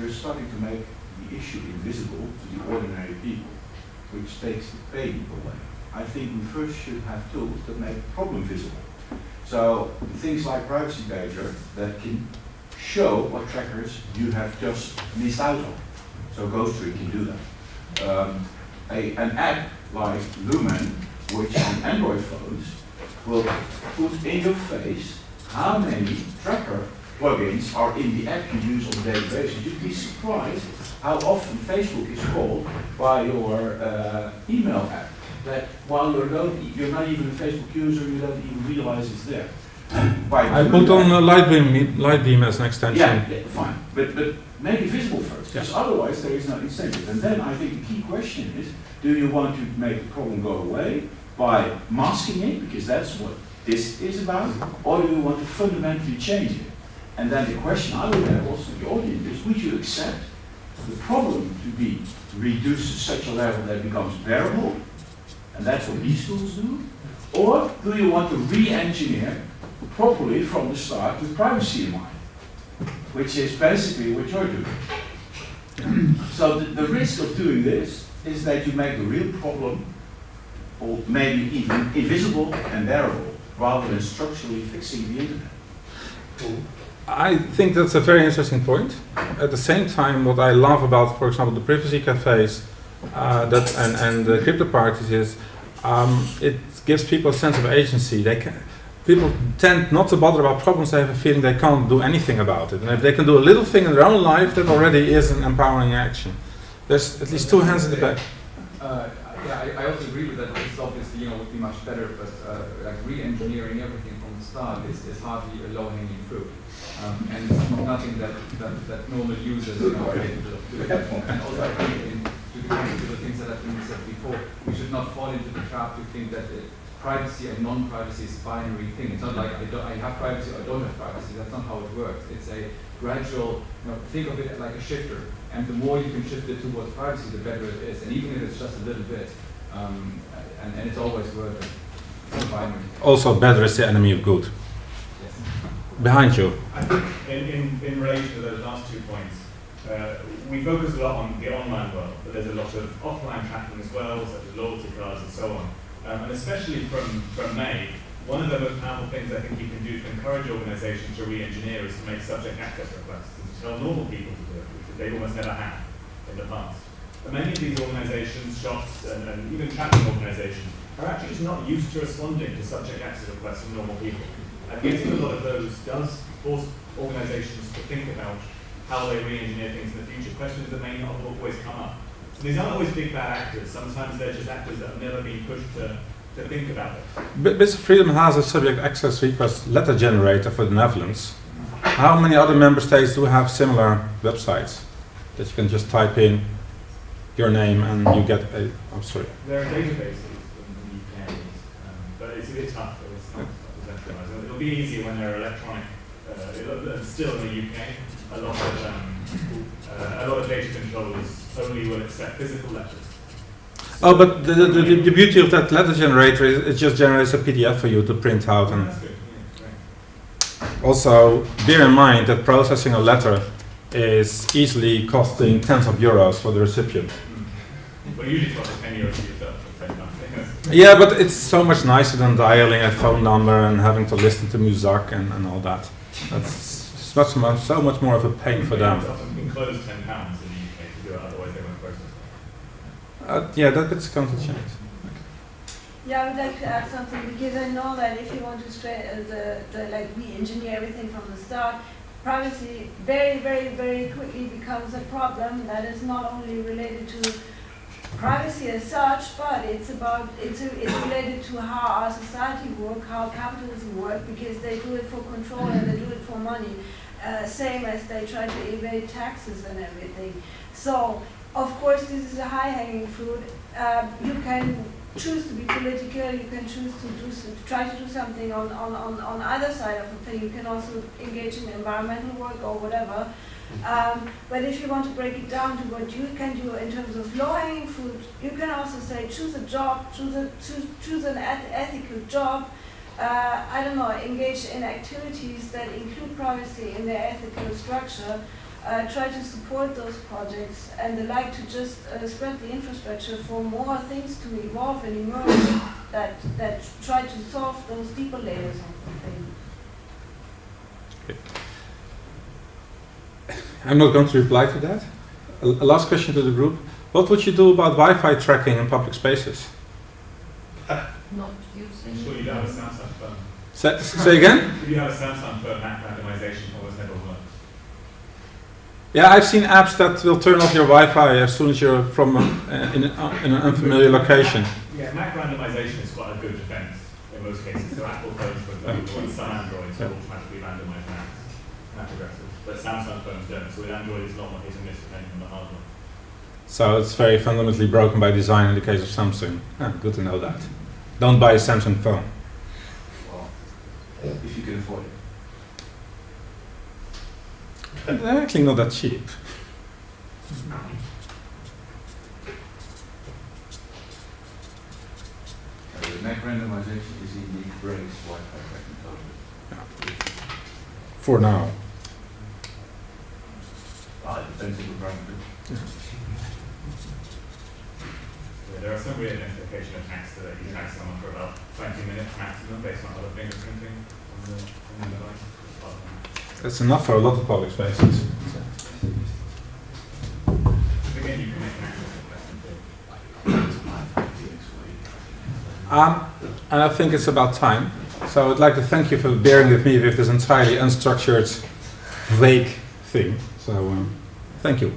you're starting to make the issue invisible to the ordinary people, which takes the pain away. I think we first should have tools that make the problem visible. So things like Privacy Badger that can show what trackers you have just missed out on. So Ghostery can do that. Um, a, an app like Lumen, which on Android phones will put in your face how many tracker plugins are in the app you use on a daily basis. You'd be surprised how often Facebook is called by your uh, email app. That while you're, don't, you're not even a Facebook user, you don't even realize it's there. I put on uh, Lightbeam, Lightbeam as an extension. yeah, yeah, fine, but, but make it visible first, because otherwise there is no incentive. And then I think the key question is, do you want to make the problem go away by masking it, because that's what this is about, or do you want to fundamentally change it? And then the question I would have also to the audience is, would you accept the problem to be reduced to such a level that it becomes bearable, and that's what these tools do? Or do you want to re-engineer properly from the start with privacy in mind? Which is basically what you're doing. so the, the risk of doing this is that you make the real problem, or maybe even invisible and bearable, rather than structurally fixing the internet. I think that's a very interesting point. At the same time, what I love about, for example, the privacy cafes uh, that and, and the crypto parties is um, it gives people a sense of agency. They can, people tend not to bother about problems. They have a feeling they can't do anything about it. And if they can do a little thing in their own life, that already is an empowering action. There's at least two hands in the back. Uh, yeah, I, I also agree with that. This obviously, you know, would be much better, but uh, like re-engineering everything from the start is, is hardly a low-hanging. Um, and it's not nothing that, that, that normal users are capable of doing. And also, I think, in, to, the, things that have been said before, we should not fall into the trap to think that it, privacy and non-privacy is a binary thing. It's not like I, I have privacy or I don't have privacy. That's not how it works. It's a gradual, you know, think of it like a shifter. And the more you can shift it towards privacy, the better it is. And even if it's just a little bit, um, and, and it's always worth it. Not. Also, better is the enemy of good. Behind you. I think in, in, in relation to those last two points, uh, we focus a lot on the online world, but there's a lot of offline tracking as well, such as loyalty cards and so on. Um, and especially from, from May, one of the most powerful things I think you can do to encourage organizations to re-engineer is to make subject access requests and to tell normal people to do it, which they almost never have in the past. And many of these organizations, shops, and, and even tracking organizations are actually just not used to responding to subject access requests from normal people. And getting a lot of those does force organizations to think about how they re-engineer things in the future, questions that may not always come up. So these aren't always big bad actors, sometimes they're just actors that have never been pushed to, to think about it. Of Freedom has a subject access request letter generator for the Netherlands. How many other member states do have similar websites that you can just type in your name and you get a? I'm sorry. There are databases in the UK, um, but it's a bit tough, it's not centralized. It'll be easier when they're electronic, uh, still in the UK, a lot of, um, uh, a lot of data controllers only will accept physical letters. Oh, but the, the, the, the beauty of that letter generator is it just generates a PDF for you to print out. And yeah, also, bear in mind that processing a letter is easily costing tens of euros for the recipient. Well, usually like 10 euros for yourself, at the same time. Yeah, but it's so much nicer than dialing a phone number and having to listen to music and, and all that. That's it's much more, so much more of a pain for them. It's often been closed 10 pounds in the UK to do it, otherwise they won't process. Uh, yeah, that bit's going to change. Yeah, I would like to add something because I know that if you want to straight uh, the, the like re-engineer everything from the start, privacy very, very, very quickly becomes a problem that is not only related to privacy as such, but it's about it's a, it's related to how our society work, how capitalism work, because they do it for control and they do it for money, uh, same as they try to evade taxes and everything. So of course this is a high-hanging fruit. Uh, you can choose to be political, you can choose to do s- to try to do something on, on, on, on either side of the thing. You can also engage in environmental work or whatever. Um, but if you want to break it down to what you can do in terms of low-hanging fruit, you can also say choose a job, choose a choose, choose an ethical job. Uh, I don't know, engage in activities that include privacy in their ethical structure. Uh, try to support those projects and they like to just uh, spread the infrastructure for more things to evolve and emerge that, that try to solve those deeper layers of the thing. I'm not going to reply to that. A, a last question to the group. What would you do about Wi-Fi tracking in public spaces? Not I'm using. sure you have a Samsung phone. Say, say again? If you have a Samsung phone, that randomization almost never works. Yeah, I've seen apps that will turn off your Wi-Fi as soon as you're from a, uh, in, a, in an unfamiliar location. Yeah, Mac randomization is quite a good defense in most cases. So Apple phones, for example, and some Androids will automatically randomize Macs, Mac addresses. But Samsung phones don't. So with Android, it's a lot more hit and miss depending on the hardware. So it's very fundamentally broken by design in the case of Samsung. Ah, good to know that. Don't buy a Samsung phone. Well, if you can afford it. They're actually not that cheap. Uh, the MAC randomization is indeed Brain's Wi-Fi technology. For now. It depends on. Yeah, there are some re-identification attacks that you tag someone for about 20 minutes maximum based on other fingerprinting on the, on the device. That's enough for a lot of public spaces. Again, you can make an access request and. Um, and I think it's about time. So I'd like to thank you for bearing with me with this entirely unstructured, vague thing. So um, Thank you.